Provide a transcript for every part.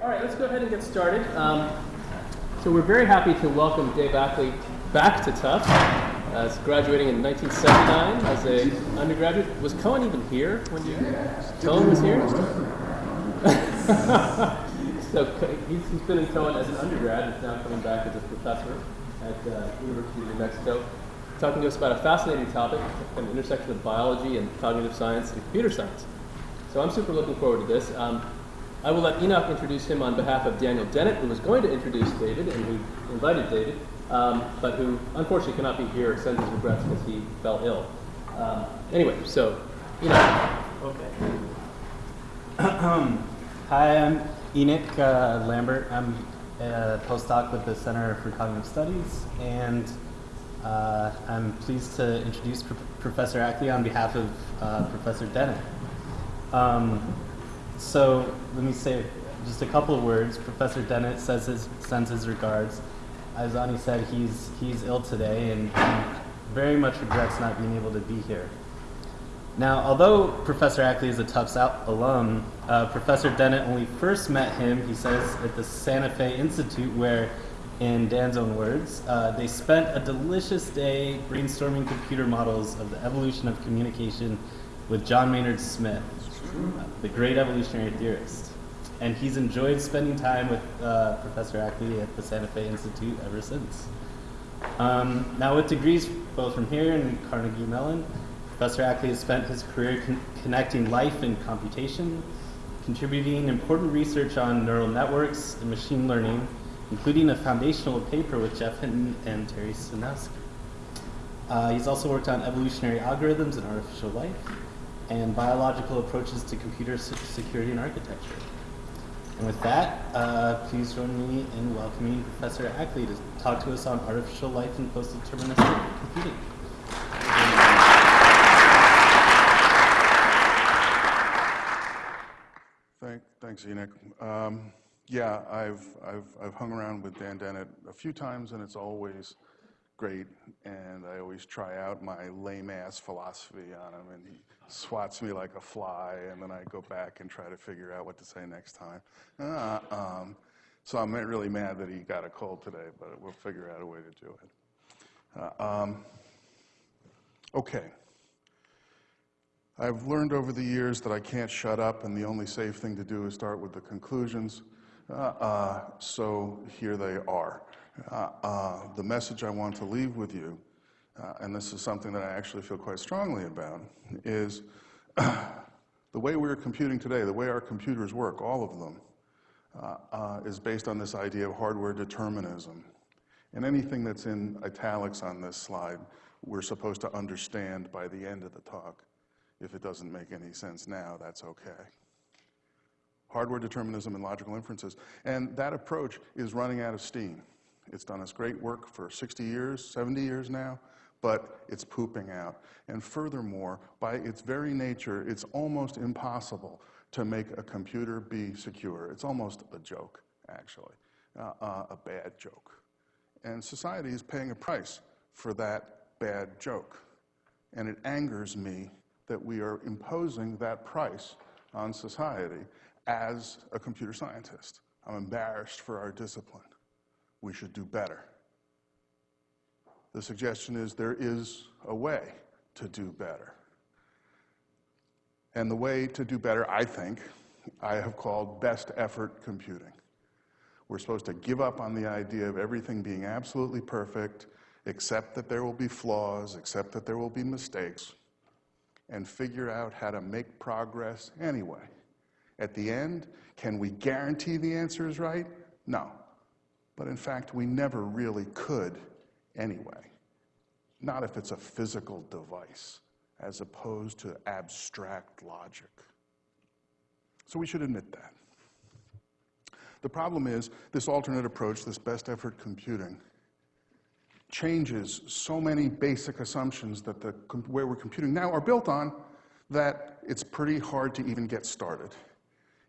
All right, let's go ahead and get started. Um, so we're very happy to welcome Dave Ackley back to Tufts. Uh, graduating in 1979 as an undergraduate. Was Cohen even here when you? Cohen was here. so he's, he's been in Cohen as an undergrad. He's now coming back as a professor at uh, University of New Mexico, talking to us about a fascinating topic, an intersection of biology and cognitive science and computer science. So I'm super looking forward to this. Um, I will let Enoch introduce him on behalf of Daniel Dennett, who was going to introduce David and who invited David, um, but who unfortunately cannot be here, sends his regrets because he fell ill. Um, anyway, so Enoch. Okay. Hi, I'm Enoch uh, Lambert. I'm a postdoc with the Center for Cognitive Studies, and uh, I'm pleased to introduce Pro Professor Ackley on behalf of uh, Professor Dennett. Um, so let me say just a couple of words. Professor Dennett says his, sends his regards. As Ani said, he's, he's ill today and, very much regrets not being able to be here. Now, although Professor Ackley is a Tufts alum, uh, Professor Dennett only first met him, he says, at the Santa Fe Institute, where, in Dan's own words, uh, they spent a delicious day brainstorming computer models of the evolution of communication with John Maynard Smith, the great evolutionary theorist. And he's enjoyed spending time with uh, Professor Ackley at the Santa Fe Institute ever since. Um, now, with degrees both from here and Carnegie Mellon, Professor Ackley has spent his career con connecting life and computation, contributing important research on neural networks and machine learning, including a foundational paper with Geoff Hinton and Terry Sejnowski. Uh, he's also worked on evolutionary algorithms and artificial life, and biological approaches to computer security and architecture. And with that, uh, please join me in welcoming Professor Ackley to talk to us on artificial life and post-deterministic computing. Thank, thanks, Enoch. Um, yeah, I've, I've, I've hung around with Dan Dennett a few times, and it's always great. And I always try out my lame ass philosophy on him, and he swats me like a fly, and then I go back and try to figure out what to say next time. Uh, um, so I'm really mad that he got a cold today, but we'll figure out a way to do it. Uh, um, okay. I've learned over the years that I can't shut up, and the only safe thing to do is start with the conclusions. Uh, uh, so here they are. Uh, uh the message I want to leave with you, uh, and this is something that I actually feel quite strongly about, is the way we're computing today, the way our computers work, all of them, uh, is based on this idea of hardware determinism. And anything that's in italics on this slide, we're supposed to understand by the end of the talk. If it doesn't make any sense now, that's okay. Hardware determinism and logical inferences. And that approach is running out of steam. It's done us great work for 60 years, 70 years now, but it's pooping out. And furthermore, by its very nature, it's almost impossible to make a computer be secure. It's almost a joke, actually, uh, uh, a bad joke. And society is paying a price for that bad joke. And it angers me that we are imposing that price on society as a computer scientist. I'm embarrassed for our discipline. We should do better. The suggestion is there is a way to do better. And the way to do better, I think, I have called best effort computing. We're supposed to give up on the idea of everything being absolutely perfect, accept that there will be flaws, accept that there will be mistakes, and figure out how to make progress anyway. At the end, can we guarantee the answer is right? No. But in fact, we never really could anyway. Not if it's a physical device, as opposed to abstract logic. So we should admit that. The problem is this alternate approach, this best effort computing, changes so many basic assumptions that the where we're computing now are built on that it's pretty hard to even get started.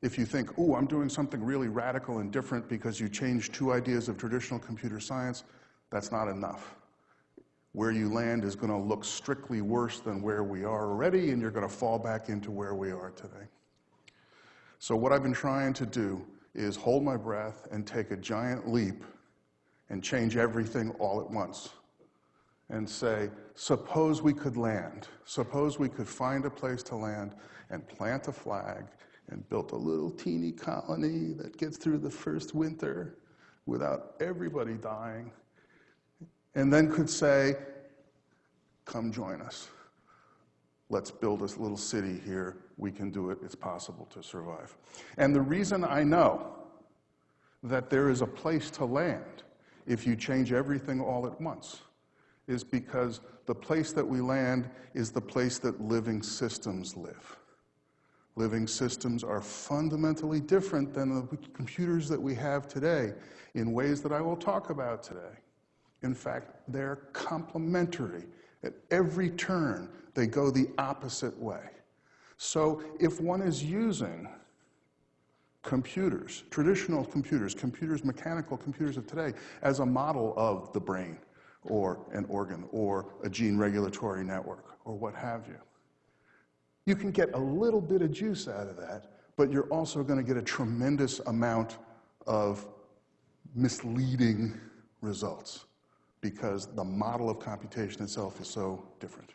If you think, oh, I'm doing something really radical and different because you changed two ideas of traditional computer science, that's not enough. Where you land is going to look strictly worse than where we are already, and you're going to fall back into where we are today. So what I've been trying to do is hold my breath and take a giant leap and change everything all at once and say, suppose we could land, suppose we could find a place to land and plant a flag and build a little teeny colony that gets through the first winter without everybody dying, and then could say, come join us. Let's build this little city here. We can do it. It's possible to survive. And the reason I know that there is a place to land if you change everything all at once is because the place that we land is the place that living systems live. Living systems are fundamentally different than the computers that we have today in ways that I will talk about today. In fact, they're complementary. At every turn, they go the opposite way. So if one is using computers, traditional computers, computers, mechanical computers of today, as a model of the brain, or an organ, or a gene regulatory network, or what have you. You can get a little bit of juice out of that, but you're also going to get a tremendous amount of misleading results because the model of computation itself is so different.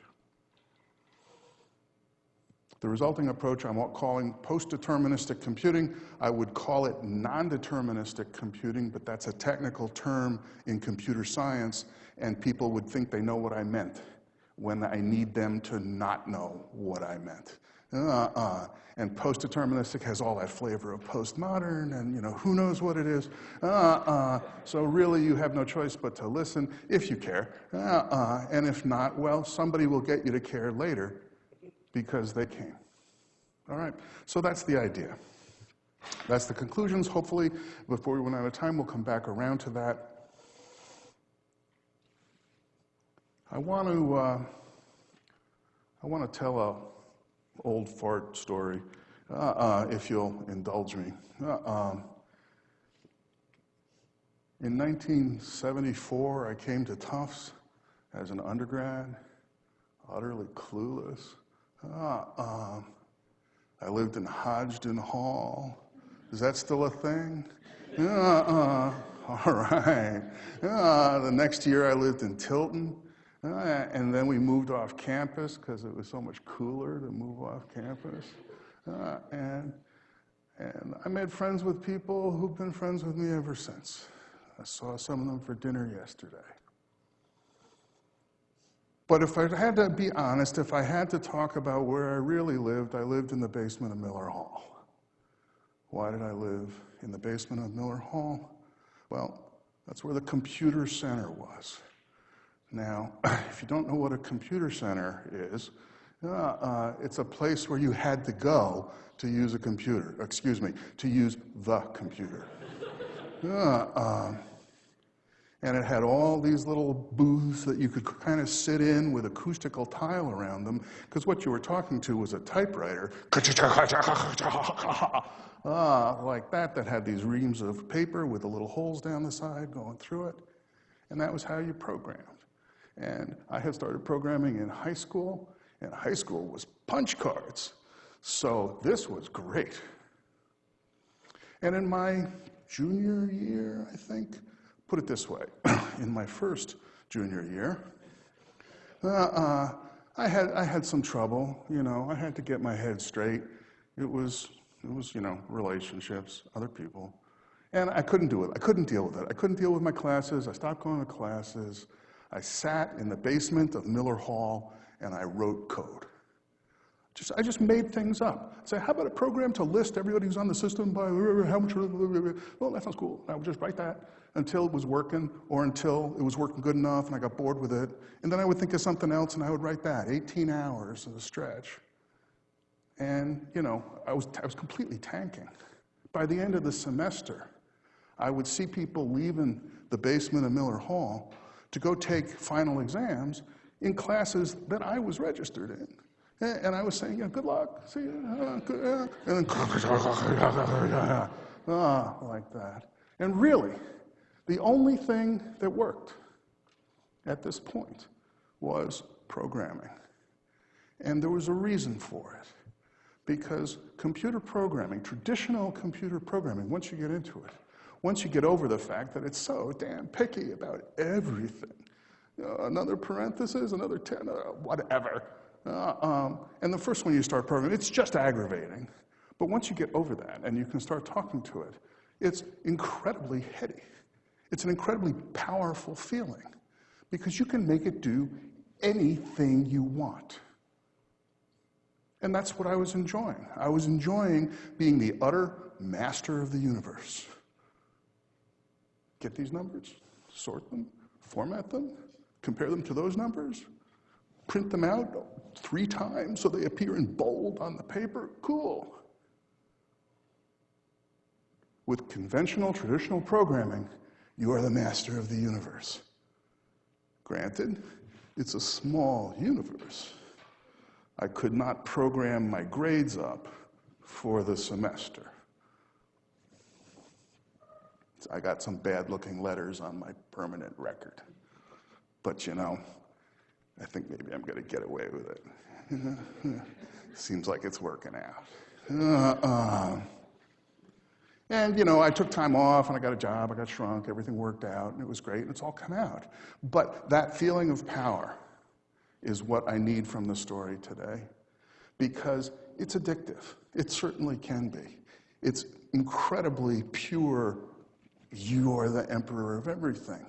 The resulting approach I'm calling post-deterministic computing. I would call it non-deterministic computing, but that's a technical term in computer science, and people would think they know what I meant when I need them to not know what I meant. Uh-uh. And post-deterministic has all that flavor of postmodern, and you know who knows what it is. Uh-uh. So really, you have no choice but to listen if you care. Uh-uh. And if not, well, somebody will get you to care later because they came. All right, so that's the idea. That's the conclusions. Hopefully, before we run out of time, we'll come back around to that. I want to, uh, I want to tell a old fart story, uh, uh, if you'll indulge me. Uh, um, in 1974, I came to Tufts as an undergrad, utterly clueless. Uh, um, I lived in Hodgdon Hall. Is that still a thing? Uh, uh, all right. Uh, the next year I lived in Tilton. Uh, and then we moved off campus because it was so much cooler to move off campus. Uh, and, and I made friends with people who've been friends with me ever since. I saw some of them for dinner yesterday. But if I had to be honest, if I had to talk about where I really lived, I lived in the basement of Miller Hall. Why did I live in the basement of Miller Hall? Well, that's where the computer center was. Now, if you don't know what a computer center is, uh, uh, it's a place where you had to go to use a computer, excuse me, to use the computer. Uh, um, and it had all these little booths that you could kind of sit in with acoustical tile around them, because what you were talking to was a typewriter, ah, like that, that had these reams of paper with the little holes down the side going through it. And that was how you programmed. And I had started programming in high school, and high school was punch cards. So this was great. And in my junior year, I think, put it this way, in my first junior year, uh, uh, I, had, I had some trouble, you know, I had to get my head straight. It was, it was, you know, relationships, other people. And I couldn't do it. I couldn't deal with it. I couldn't deal with my classes. I stopped going to classes. I sat in the basement of Miller Hall and I wrote code. Just, I just made things up. Say, how about a program to list everybody who's on the system by how much? Well, that sounds cool. I would just write that until it was working or until it was working good enough and I got bored with it. And then I would think of something else and I would write that. 18 hours at a stretch. And, you know, I was, I was completely tanking. By the end of the semester, I would see people leaving the basement of Miller Hall to go take final exams in classes that I was registered in. And I was saying, yeah, good luck, see you, uh, good, uh, and then, ah, like that. And really, the only thing that worked at this point was programming. And there was a reason for it. Because computer programming, traditional computer programming, once you get into it, once you get over the fact that it's so damn picky about everything, you know, another parenthesis, another 10, uh, whatever. Uh, um, and the first one you start programming, it's just aggravating. But once you get over that and you can start talking to it, it's incredibly heady. It's an incredibly powerful feeling because you can make it do anything you want. And that's what I was enjoying. I was enjoying being the utter master of the universe. Get these numbers, sort them, format them, compare them to those numbers, print them out three times so they appear in bold on the paper. Cool. With conventional, traditional programming, you are the master of the universe. Granted, it's a small universe. I could not program my grades up for the semester. I got some bad looking letters on my permanent record. But you know, I think maybe I'm going to get away with it. Seems like it's working out. Uh, uh. And you know, I took time off and I got a job, I got shrunk, everything worked out, and it was great, and it's all come out. But that feeling of power is what I need from the story today because it's addictive. It certainly can be. It's incredibly pure, you're the emperor of everything.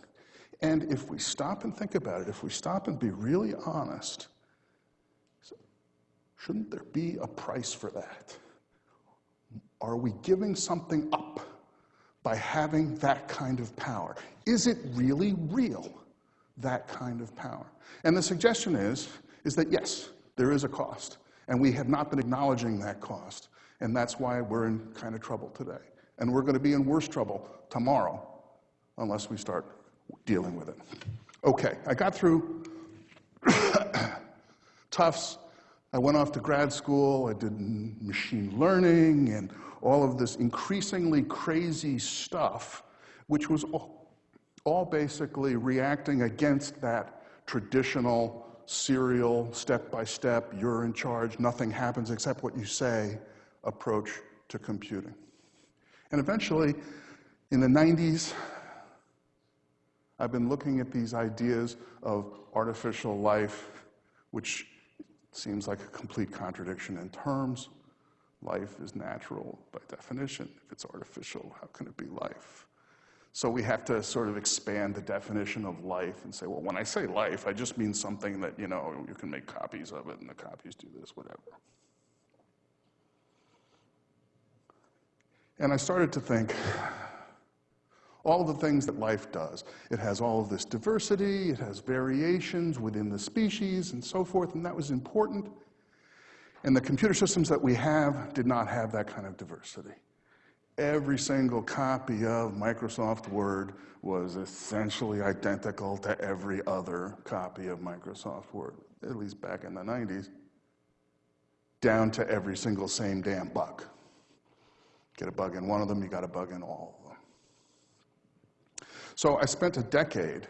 And if we stop and think about it, if we stop and be really honest, shouldn't there be a price for that? Are we giving something up by having that kind of power? Is it really real, that kind of power? And the suggestion is, is that yes, there is a cost, and we have not been acknowledging that cost, and that's why we're in kind of trouble today. And we're going to be in worse trouble tomorrow unless we start dealing with it. Okay, I got through Tufts. I went off to grad school. I did machine learning and all of this increasingly crazy stuff, which was all, all basically reacting against that traditional serial, step by step, you're in charge, nothing happens except what you say approach to computing. And eventually, in the 90s, I've been looking at these ideas of artificial life, which seems like a complete contradiction in terms. Life is natural by definition. If it's artificial, how can it be life? So we have to sort of expand the definition of life and say, well, when I say life, I just mean something that, you know, you can make copies of it and the copies do this, whatever. And I started to think, all the things that life does. It has all of this diversity, it has variations within the species and so forth, and that was important. And the computer systems that we have did not have that kind of diversity. Every single copy of Microsoft Word was essentially identical to every other copy of Microsoft Word, at least back in the 90s, down to every single same damn bug. Get a bug in one of them, you got a bug in all of them. so I spent a decade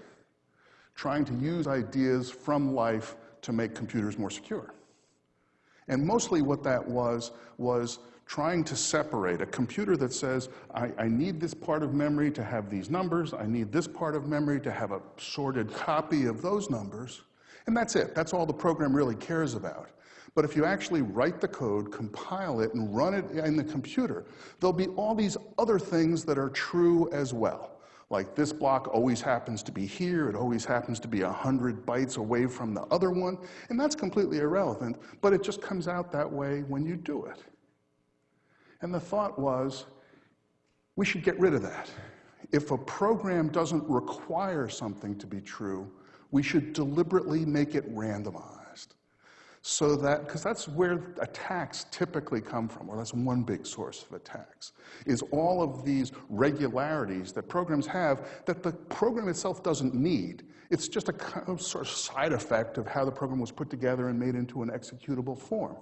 trying to use ideas from life to make computers more secure. And mostly what that was, was trying to separate a computer that says, I, I, need this part of memory to have these numbers, I need this part of memory to have a sorted copy of those numbers, and that's it. That's all the program really cares about. But if you actually write the code, compile it, and run it in the computer, there'll be all these other things that are true as well. Like this block always happens to be here, it always happens to be 100 bytes away from the other one, and that's completely irrelevant, but it just comes out that way when you do it. And the thought was, we should get rid of that. If a program doesn't require something to be true, we should deliberately make it randomized so that, because that's where attacks typically come from, or that's one big source of attacks, is all of these regularities that programs have that the program itself doesn't need. It's just a kind of sort of side effect of how the program was put together and made into an executable form.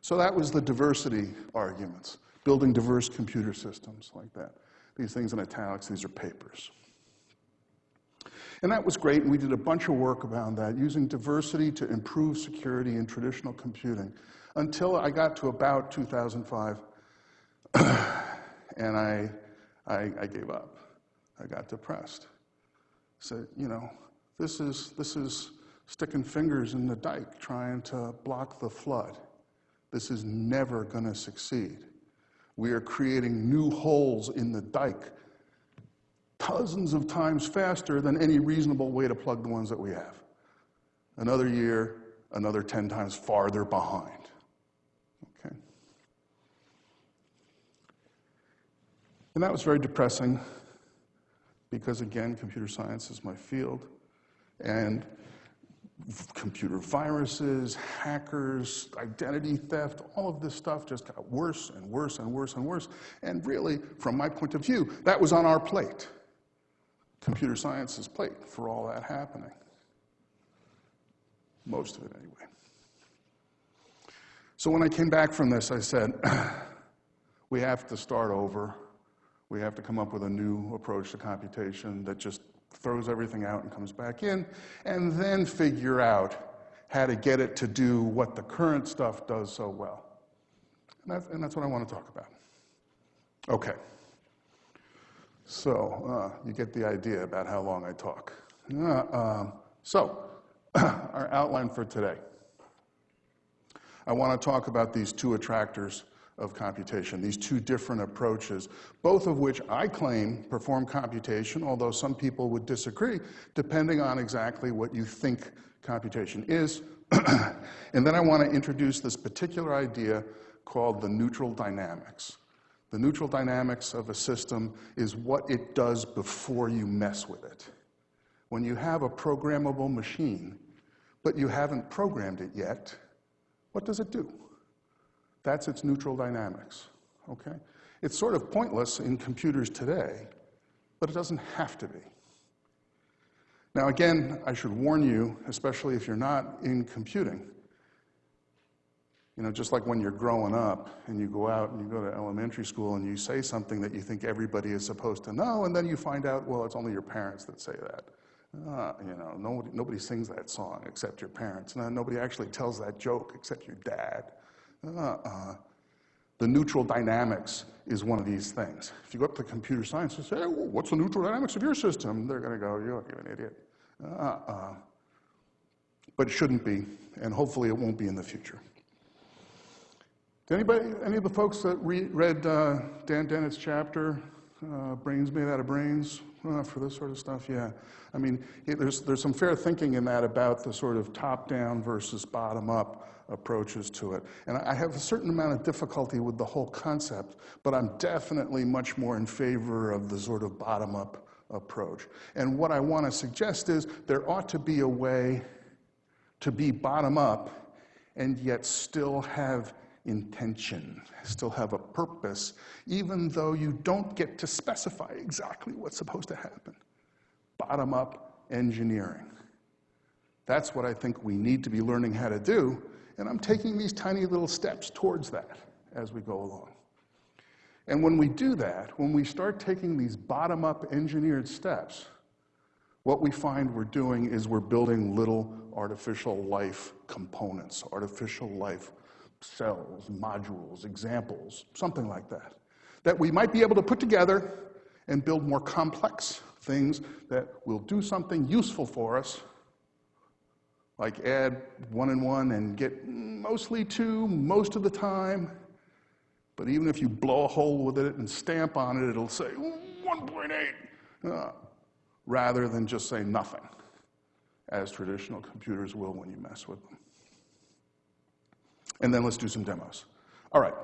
So that was the diversity arguments, building diverse computer systems like that. These things in italics, these are papers. And that was great, and we did a bunch of work around that, using diversity to improve security in traditional computing. until I got to about 2005, and I, I, I gave up. I got depressed. Said, you know, this is, this is sticking fingers in the dike trying to block the flood. This is never going to succeed. We are creating new holes in the dike dozens of times faster than any reasonable way to plug the ones that we have. Another year, another 10 times farther behind. Okay. And that was very depressing because, again, computer science is my field. And computer viruses, hackers, identity theft, all of this stuff just got worse and worse and worse and worse. And really, from my point of view, that was on our plate, computer science's plate, for all that happening. Most of it, anyway. So when I came back from this, I said, we have to start over. We have to come up with a new approach to computation that just throws everything out and comes back in, and then figure out how to get it to do what the current stuff does so well. And that's, and that's what I want to talk about. Okay. So, uh, you get the idea about how long I talk. Uh, um, so, our outline for today. I want to talk about these two attractors of computation, these two different approaches, both of which I claim perform computation, although some people would disagree, depending on exactly what you think computation is. and then I want to introduce this particular idea called the neutral dynamics. The neutral dynamics of a system is what it does before you mess with it. When you have a programmable machine, but you haven't programmed it yet, what does it do? That's its neutral dynamics, okay? It's sort of pointless in computers today, but it doesn't have to be. Now again, I should warn you, especially if you're not in computing, you know, just like when you're growing up and you go out and you go to elementary school and you say something that you think everybody is supposed to know, and then you find out, well, it's only your parents that say that. Uh, you know, nobody, nobody sings that song except your parents. No, nobody actually tells that joke except your dad. Uh-uh. The neutral dynamics is one of these things. If you go up to computer science and say, hey, what's the neutral dynamics of your system? They're going to go, you're an idiot. Uh-uh. But it shouldn't be, and hopefully it won't be in the future. Did anybody, any of the folks that re read uh, Dan Dennett's chapter, uh, Brains Made Out of Brains, uh, for this sort of stuff? Yeah. I mean, it, there's, there's some fair thinking in that about the sort of top-down versus bottom-up approaches to it. And I have a certain amount of difficulty with the whole concept, but I'm definitely much more in favor of the sort of bottom-up approach. And what I want to suggest is there ought to be a way to be bottom-up and yet still have intention, still have a purpose, even though you don't get to specify exactly what's supposed to happen. Bottom-up engineering. That's what I think we need to be learning how to do and I'm taking these tiny little steps towards that as we go along. And when we do that, when we start taking these bottom up engineered steps, what we find we're doing is we're building little artificial life components, artificial life cells, modules, examples, something like that, that we might be able to put together and build more complex things that will do something useful for us like add one and one and get mostly two most of the time. But even if you blow a hole with it and stamp on it, it'll say 1.8, uh, rather than just say nothing, as traditional computers will when you mess with them. And then let's do some demos. All right,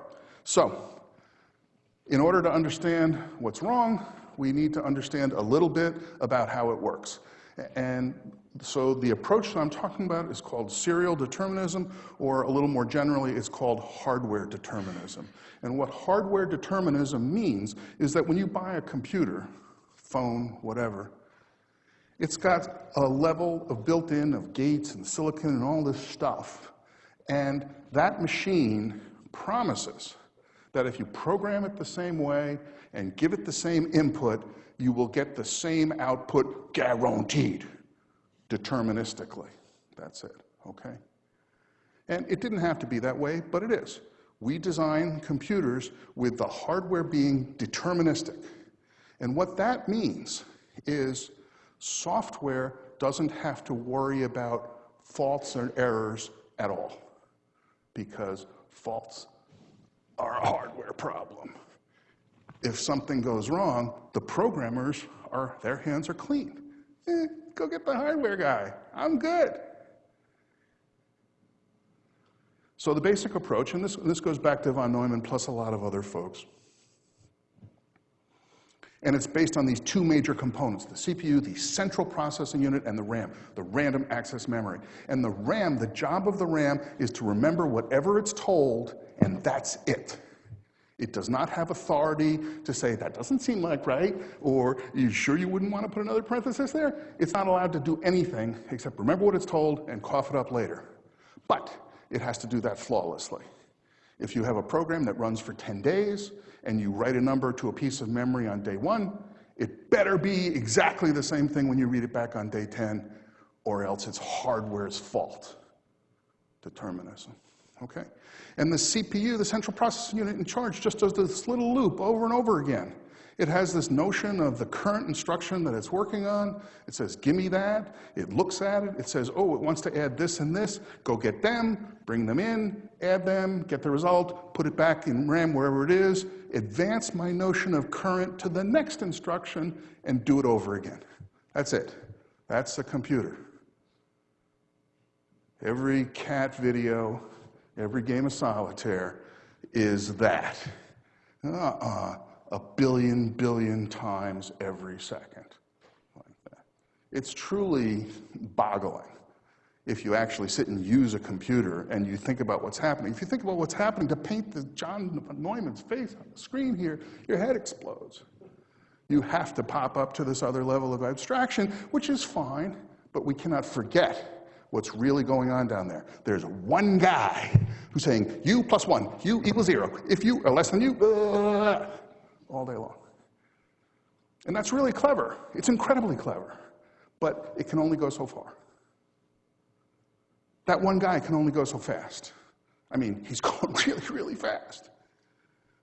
so in order to understand what's wrong, we need to understand a little bit about how it works. And so the approach that I'm talking about is called serial determinism, or a little more generally, it's called hardware determinism. And what hardware determinism means is that when you buy a computer, phone, whatever, it's got a level of built-in of gates and silicon and all this stuff. And that machine promises that if you program it the same way and give it the same input, you will get the same output guaranteed, deterministically. That's it, okay? And it didn't have to be that way, but it is. We design computers with the hardware being deterministic. And what that means is software doesn't have to worry about faults and errors at all because faults are a hardware problem. If something goes wrong, the programmers are, their hands are clean. Eh, go get the hardware guy. I'm good. So the basic approach, and this, this goes back to von Neumann plus a lot of other folks, and it's based on these two major components, the CPU, the central processing unit, and the RAM, the random access memory. And the RAM, the job of the RAM is to remember whatever it's told, and that's it. It does not have authority to say, that doesn't seem like right, or you sure you wouldn't want to put another parenthesis there? It's not allowed to do anything except remember what it's told and cough it up later. But it has to do that flawlessly. If you have a program that runs for 10 days and you write a number to a piece of memory on day one, it better be exactly the same thing when you read it back on day 10, or else it's hardware's fault. Determinism. Okay? And the CPU, the central processing unit in charge, just does this little loop over and over again. It has this notion of the current instruction that it's working on. It says, give me that. It looks at it. It says, oh, it wants to add this and this. Go get them, bring them in, add them, get the result, put it back in RAM wherever it is, advance my notion of current to the next instruction, and do it over again. That's it. That's the computer. Every cat video, every game of solitaire is that. Uh-uh a billion billion times every second. Like. It's truly boggling if you actually sit and use a computer and you think about what's happening. If you think about what's happening to paint the John Neumann's face on the screen here, your head explodes. You have to pop up to this other level of abstraction, which is fine, but we cannot forget what's really going on down there. There's one guy who's saying, you plus one, you equals zero. If you are less than you, uh, all day long. And that's really clever. It's incredibly clever. But it can only go so far. That one guy can only go so fast. I mean, he's going really, really fast.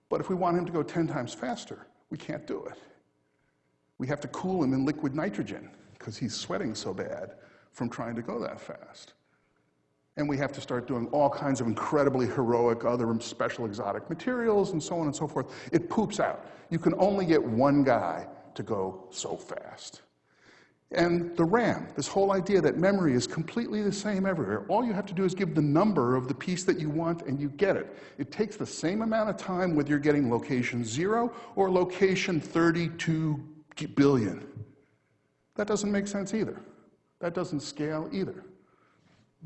But if we want him to go 10 times faster, we can't do it. We have to cool him in liquid nitrogen because he's sweating so bad from trying to go that fast. And we have to start doing all kinds of incredibly heroic other special exotic materials and so on and so forth. It poops out. You can only get one guy to go so fast. And the RAM, this whole idea that memory is completely the same everywhere. All you have to do is give the number of the piece that you want and you get it. It takes the same amount of time whether you're getting location zero or location 32 billion. That doesn't make sense either. That doesn't scale either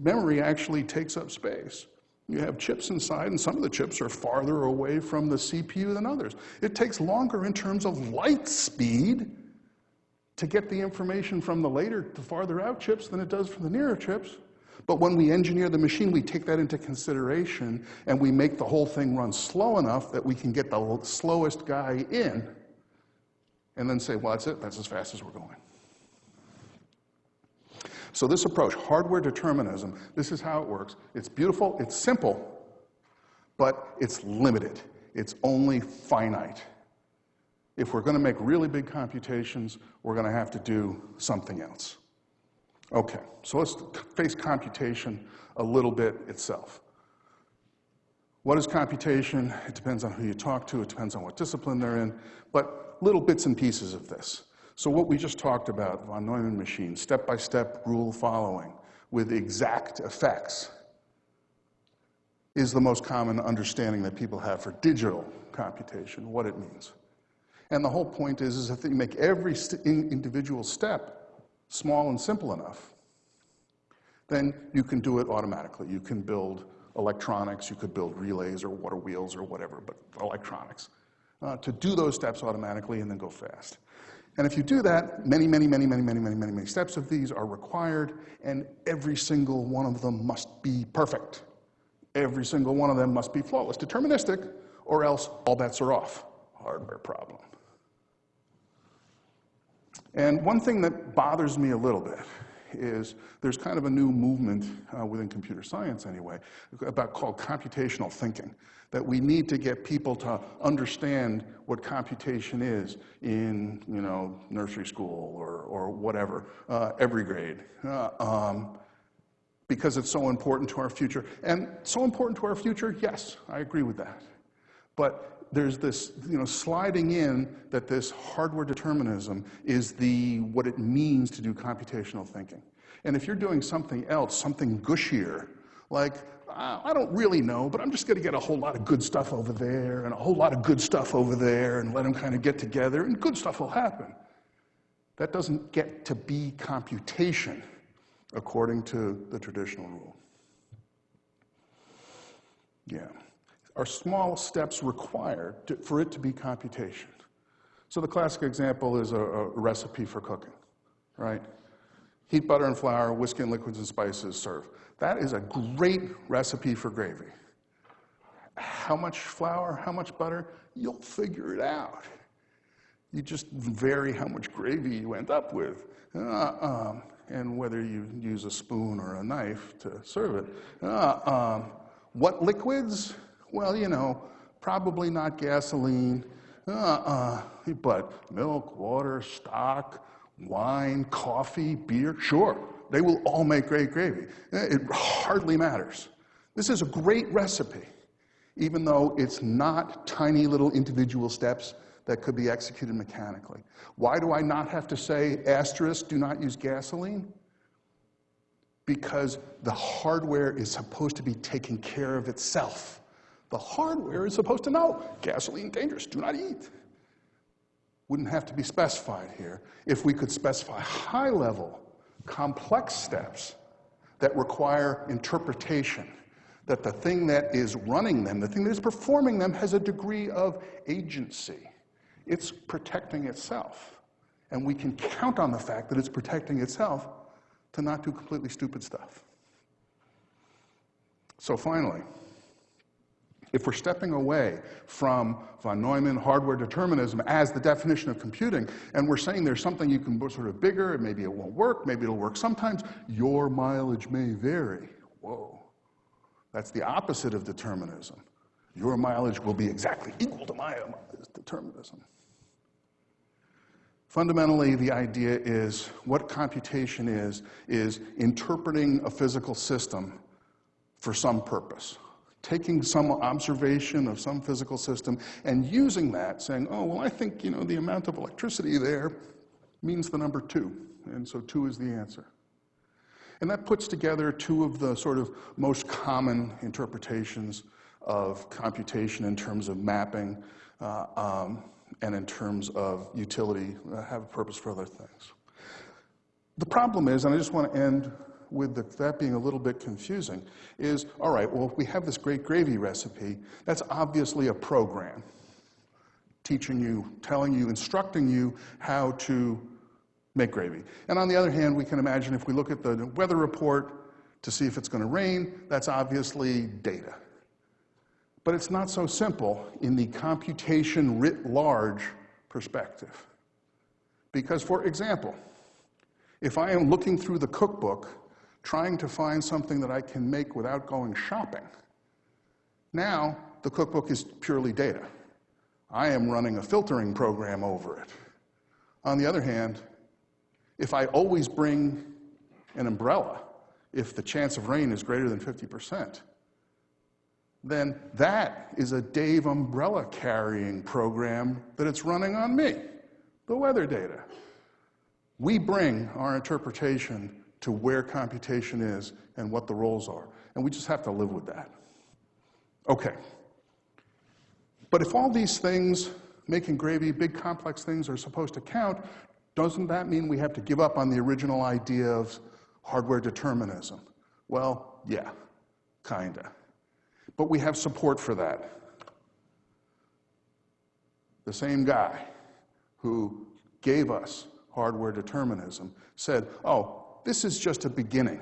memory actually takes up space. You have chips inside, and some of the chips are farther away from the CPU than others. It takes longer in terms of light speed to get the information from the later to farther out chips than it does from the nearer chips. But when we engineer the machine, we take that into consideration and we make the whole thing run slow enough that we can get the slowest guy in and then say, well, that's it, that's as fast as we're going. So this approach, hardware determinism, this is how it works. It's beautiful, it's simple, but it's limited. It's only finite. If we're going to make really big computations, we're going to have to do something else. Okay, so let's face computation a little bit itself. What is computation? It depends on who you talk to, it depends on what discipline they're in, but little bits and pieces of this. So what we just talked about, von Neumann machine, step-by-step rule following with exact effects is the most common understanding that people have for digital computation, what it means. And the whole point is, is if you make every individual step small and simple enough, then you can do it automatically. You can build electronics, you could build relays or water wheels or whatever, but electronics. Uh, to do those steps automatically and then go fast. And if you do that, many, many, many, many, many, many, many, many steps of these are required, and every single one of them must be perfect. Every single one of them must be flawless, deterministic, or else all bets are off. Hardware problem. And one thing that bothers me a little bit is there's kind of a new movement uh, within computer science anyway about called computational thinking that we need to get people to understand what computation is in you know nursery school or, or whatever uh, every grade. Uh, um, because it's so important to our future. And so important to our future yes i agree with that. But there's this you know, sliding in that this hardware determinism is the, what it means to do computational thinking. And if you're doing something else, something gushier, like, I don't really know, but I'm just going to get a whole lot of good stuff over there and a whole lot of good stuff over there and let them kind of get together and good stuff will happen. That doesn't get to be computation according to the traditional rule. Yeah are small steps required to, for it to be computation. So the classic example is a, a, recipe for cooking, right? Heat butter and flour, whiskey and liquids and spices, serve. That is a great recipe for gravy. How much flour, how much butter? You'll figure it out. You just vary how much gravy you end up with, uh, um, and whether you use a spoon or a knife to serve it. Uh, um, what liquids? Well, you know, probably not gasoline, uh-uh, but milk, water, stock, wine, coffee, beer, sure, they will all make great gravy. Eh, it hardly matters. This is a great recipe, even though it's not tiny little individual steps that could be executed mechanically. Why do I not have to say, asterisk, do not use gasoline? Because the hardware is supposed to be taking care of itself. The hardware is supposed to know gasoline dangerous, do not eat. Wouldn't have to be specified here if we could specify high level, complex steps that require interpretation, that the thing that is running them, the thing that is performing them, has a degree of agency. It's protecting itself. And we can count on the fact that it's protecting itself to not do completely stupid stuff. So finally, if we're stepping away from von Neumann hardware determinism as the definition of computing, and we're saying there's something you can sort of bigger, maybe it won't work, maybe it'll work sometimes, your mileage may vary. Whoa. That's the opposite of determinism. Your mileage will be exactly equal to my determinism. Fundamentally, the idea is what computation is, is interpreting a physical system for some purpose taking some observation of some physical system and using that, saying, oh, well, I think, you know, the amount of electricity there means the number two, and so two is the answer. And that puts together two of the sort of most common interpretations of computation in terms of mapping uh, um, and in terms of utility, uh, have a purpose for other things. The problem is, and I just want to end with the, that being a little bit confusing is, all right, well, if we have this great gravy recipe. That's obviously a program teaching you, telling you, instructing you how to make gravy. And on the other hand, we can imagine if we look at the weather report to see if it's going to rain, that's obviously data. But it's not so simple in the computation writ large perspective. Because, for example, if I am looking through the cookbook trying to find something that I can make without going shopping. Now, the cookbook is purely data. I am running a filtering program over it. On the other hand, if I always bring an umbrella, if the chance of rain is greater than 50%, then that is a Dave umbrella carrying program that it's running on me, the weather data. We bring our interpretation to where computation is and what the roles are. And we just have to live with that. Okay. But if all these things, making gravy, big complex things, are supposed to count, doesn't that mean we have to give up on the original idea of hardware determinism? Well, yeah, kinda. But we have support for that. The same guy who gave us hardware determinism said, oh, this is just a beginning.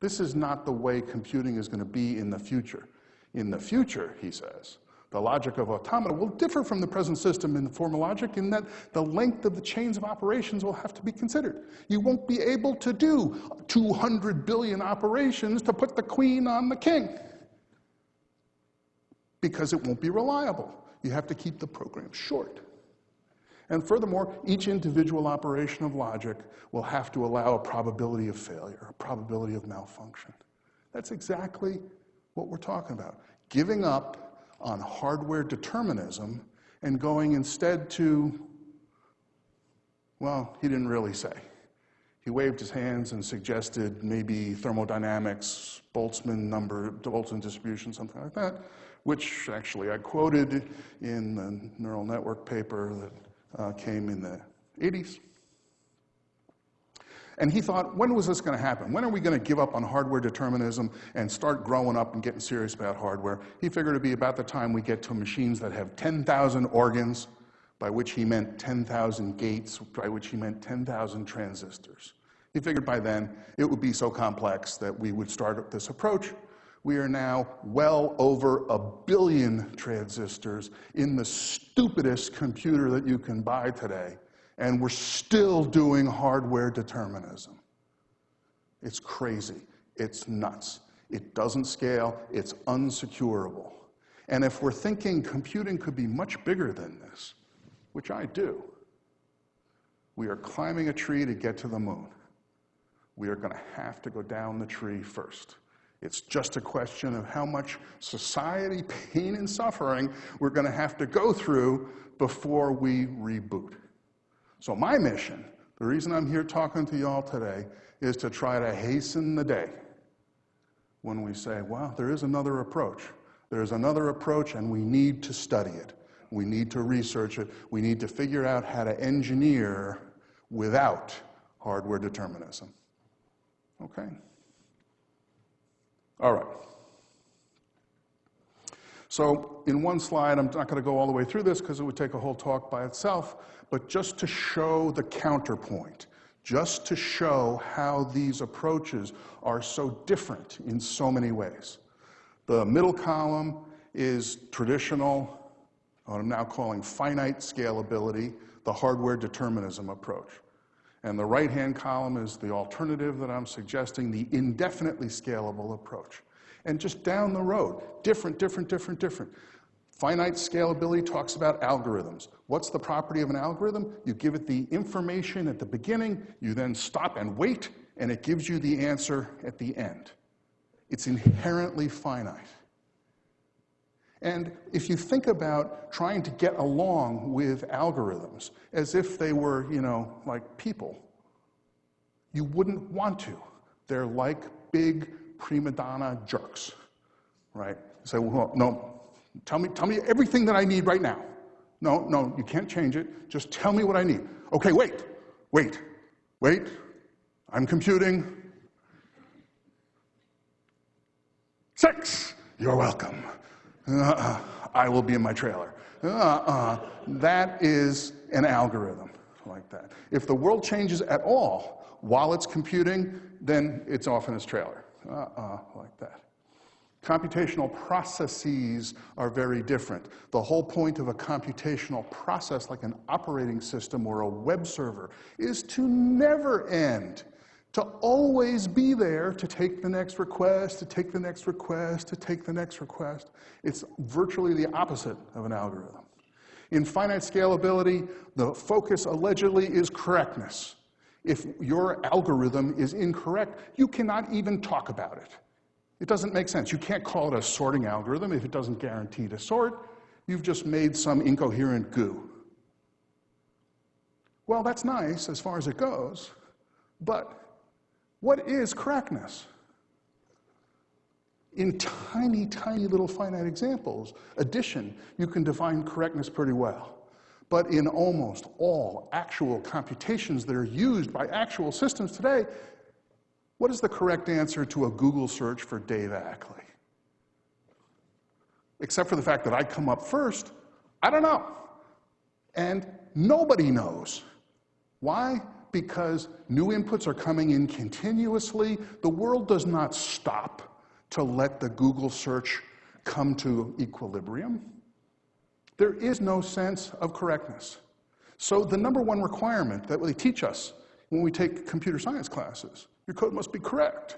This is not the way computing is going to be in the future. In the future, he says, The logic of automata will differ from the present system in the formal logic in that the length of the chains of operations will have to be considered. You won't be able to do 200 billion operations to put the queen on the king because it won't be reliable. You have to keep the program short. And furthermore, each individual operation of logic will have to allow a probability of failure, a probability of malfunction. That's exactly what we're talking about. Giving up on hardware determinism and going instead to, well, he didn't really say. He waved his hands and suggested maybe thermodynamics, Boltzmann number, Boltzmann distribution, something like that, which actually I quoted in the neural network paper that uh, came in the 80s. And he thought, when was this going to happen? When are we going to give up on hardware determinism and start growing up and getting serious about hardware? He figured it'd be about the time we get to machines that have 10,000 organs, by which he meant 10,000 gates, by which he meant 10,000 transistors. He figured by then it would be so complex that we would start this approach. We are now well over a billion transistors in the stupidest computer that you can buy today and we're still doing hardware determinism. It's crazy. It's nuts. It doesn't scale. It's unsecurable. And if we're thinking computing could be much bigger than this, which I do, we are climbing a tree to get to the moon. We are going to have to go down the tree first. It's just a question of how much society, pain, and suffering we're going to have to go through before we reboot. So my mission, the reason I'm here talking to you all today, is to try to hasten the day when we say, well, there is another approach. There's another approach and we need to study it. We need to research it. We need to figure out how to engineer without hardware determinism. Okay? All right. So in one slide, I'm not going to go all the way through this because it would take a whole talk by itself, but just to show the counterpoint, just to show how these approaches are so different in so many ways. The middle column is traditional, what I'm now calling finite scalability, the hardware determinism approach. And the right-hand column is the alternative that I'm suggesting, the indefinitely scalable approach. And just down the road, different, different, different, different. Finite scalability talks about algorithms. What's the property of an algorithm? You give it the information at the beginning, you then stop and wait, and it gives you the answer at the end. It's inherently finite. And if you think about trying to get along with algorithms as if they were, you know, like people, you wouldn't want to. They're like big prima donna jerks, right? Say, well, no, tell me, tell me everything that I need right now. No, no, you can't change it. Just tell me what I need. Okay, wait, wait, wait. I'm computing. Six, you're welcome. Uh, I will be in my trailer. Uh, that is an algorithm like that. If the world changes at all while it's computing, then it's off in its trailer uh-uh, like that. Computational processes are very different. The whole point of a computational process, like an operating system or a web server, is to never end, to always be there to take the next request, to take the next request, to take the next request. It's virtually the opposite of an algorithm. In finite scalability, the focus allegedly is correctness. If your algorithm is incorrect, you cannot even talk about it. It doesn't make sense. You can't call it a sorting algorithm if it doesn't guarantee to sort. You've just made some incoherent goo. Well, that's nice as far as it goes, but what is correctness? In tiny, tiny little finite examples, addition, you can define correctness pretty well. But in almost all actual computations that are used by actual systems today, what is the correct answer to a Google search for Dave Ackley? Except for the fact that I come up first, I don't know. And nobody knows. Why? Because new inputs are coming in continuously. The world does not stop to let the Google search come to equilibrium. There is no sense of correctness. So the number one requirement that they teach us when we take computer science classes, your code must be correct,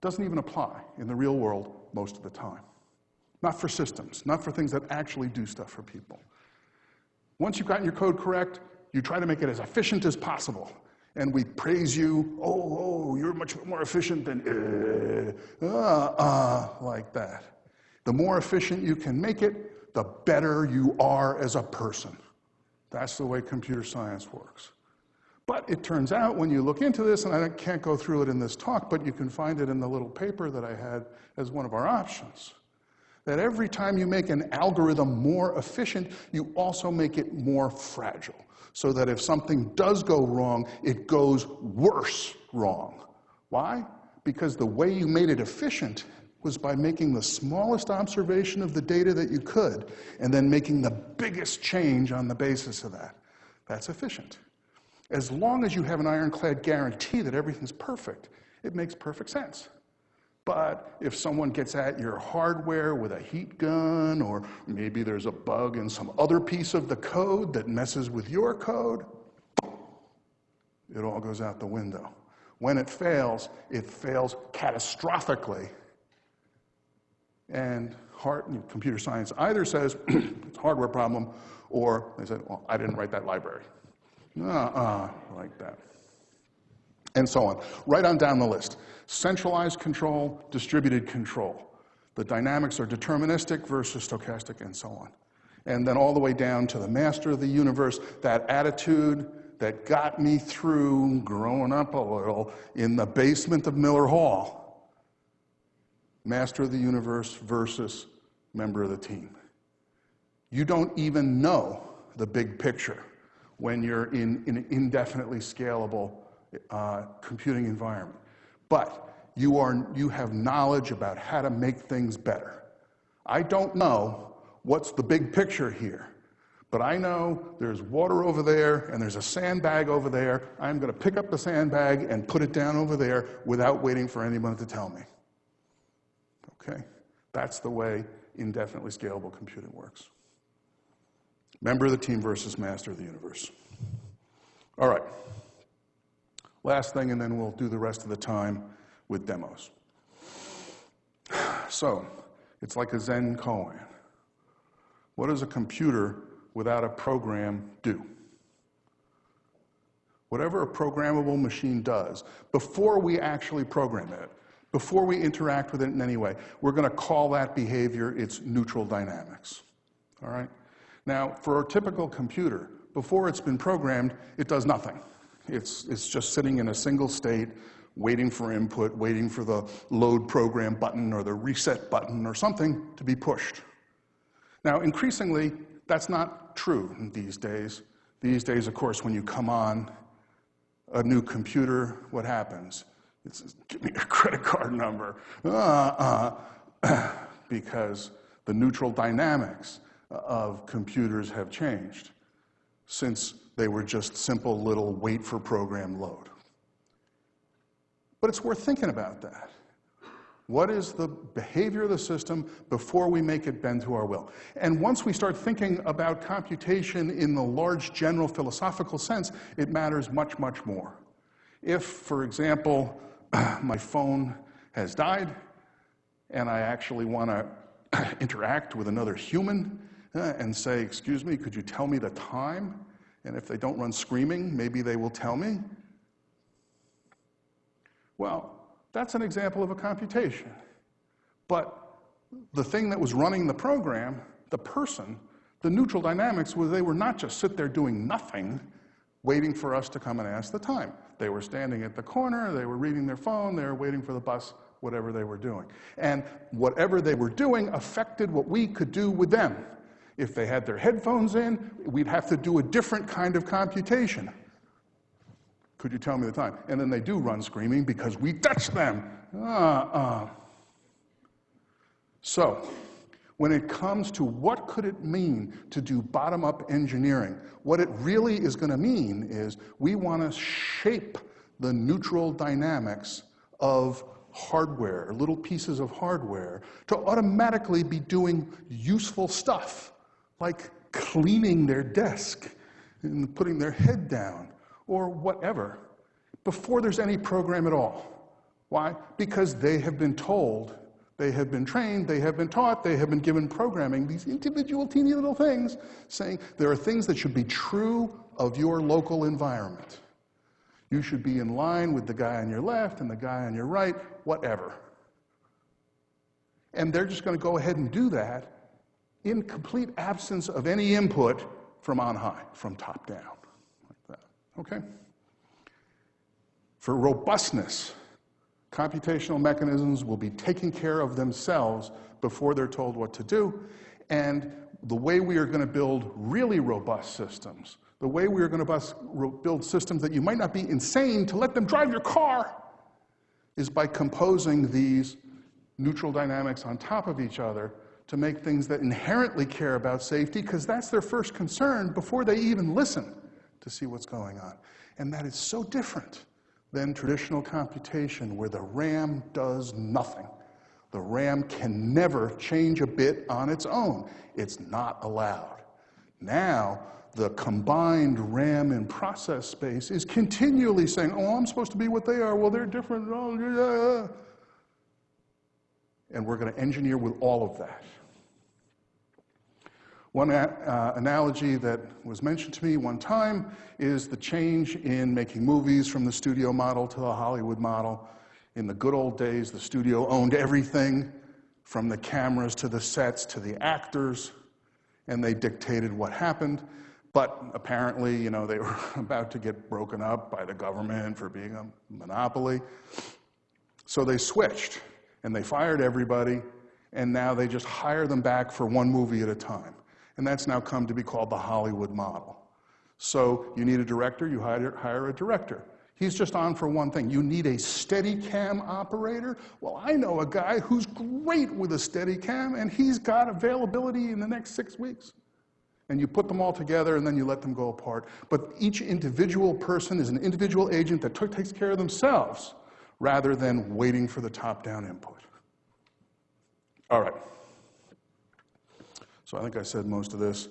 doesn't even apply in the real world most of the time. Not for systems, not for things that actually do stuff for people. Once you've gotten your code correct, you try to make it as efficient as possible. And we praise you, oh, oh, you're much more efficient than, uh, uh, like that. The more efficient you can make it, the better you are as a person. That's the way computer science works. But it turns out when you look into this, and I can't go through it in this talk, but you can find it in the little paper that I had as one of our options, that every time you make an algorithm more efficient, you also make it more fragile. So that if something does go wrong, it goes worse wrong. Why? Because the way you made it efficient was by making the smallest observation of the data that you could, and then making the biggest change on the basis of that. That's efficient. As long as you have an ironclad guarantee that everything's perfect, it makes perfect sense. But if someone gets at your hardware with a heat gun, or maybe there's a bug in some other piece of the code that messes with your code, it all goes out the window. When it fails, it fails catastrophically. And hard, computer science either says it's a hardware problem, or they say, well, I didn't write that library. Uh-uh, like that. And so on. Right on down the list. Centralized control, distributed control. The dynamics are deterministic versus stochastic, and so on. And then all the way down to the master of the universe, that attitude that got me through growing up a little in the basement of Miller Hall. Master of the universe versus member of the team. You don't even know the big picture when you're in, an indefinitely scalable uh, computing environment. But you, are, you have knowledge about how to make things better. I don't know what's the big picture here, but I know there's water over there and there's a sandbag over there. I'm going to pick up the sandbag and put it down over there without waiting for anyone to tell me. Okay? That's the way indefinitely scalable computing works. Member of the team versus master of the universe. All right. Last thing, and then we'll do the rest of the time with demos. So, it's like a Zen koan. What does a computer without a program do? Whatever a programmable machine does, before we actually program it, before we interact with it in any way, we're going to call that behavior its neutral dynamics. All right? Now, for a typical computer, before it's been programmed, it does nothing. It's, it's just sitting in a single state, waiting for input, waiting for the load program button or the reset button or something to be pushed. Now, increasingly, that's not true these days. These days, of course, when you come on a new computer, what happens? It's, give me your credit card number. Uh, uh, because the neutral dynamics of computers have changed since they were just simple little wait for program load. But it's worth thinking about that. What is the behavior of the system before we make it bend to our will? And once we start thinking about computation in the large general philosophical sense, it matters much, much more. If, for example, my phone has died and I actually want to interact with another human, uh, and say, Excuse me, could you tell me the time? And if they don't run screaming, maybe they will tell me. Well, that's an example of a computation. But the thing that was running the program, the person, the neutral dynamics was they were not just sit there doing nothing, waiting for us to come and ask the time. They were standing at the corner, they were reading their phone, they were waiting for the bus, whatever they were doing. And whatever they were doing affected what we could do with them. If they had their headphones in, we'd have to do a different kind of computation. Could you tell me the time? And then they do run screaming because we touch them. Uh-uh. So, when it comes to what could it mean to do bottom-up engineering, what it really is going to mean is we want to shape the neutral dynamics of hardware, little pieces of hardware, to automatically be doing useful stuff like cleaning their desk and putting their head down or whatever before there's any program at all. Why? Because they have been told, they have been trained, they have been taught, they have been given programming, these individual teeny little things saying there are things that should be true of your local environment. You should be in line with the guy on your left and the guy on your right, whatever. And they're just going to go ahead and do that in complete absence of any input from on high, from top down, like that. Okay? For robustness, computational mechanisms will be taking care of themselves before they're told what to do. And the way we are going to build really robust systems, the way we are going to build systems that you might not be insane to let them drive your car, is by composing these neutral dynamics on top of each other to make things that inherently care about safety, because that's their first concern before they even listen to see what's going on. And that is so different than traditional computation, where the RAM does nothing. The RAM can never change a bit on its own. It's not allowed. Now, the combined RAM and process space is continually saying, oh, I'm supposed to be what they are. Well, they're different. Oh, yeah. And we're going to engineer with all of that. One uh, analogy that was mentioned to me one time is the change in making movies from the studio model to the Hollywood model. In the good old days, the studio owned everything from the cameras to the sets to the actors, and they dictated what happened. But apparently, you know, they were about to get broken up by the government for being a monopoly. So they switched, and they fired everybody, and now they just hire them back for one movie at a time. And that's now come to be called the Hollywood model. So you need a director, you hire, hire a director. He's just on for one thing. You need a steady cam operator? Well, I know a guy who's great with a steady cam, and he's got availability in the next six weeks. And you put them all together and then you let them go apart. But each individual person is an individual agent that takes care of themselves rather than waiting for the top-down input. All right. I think I said most of this.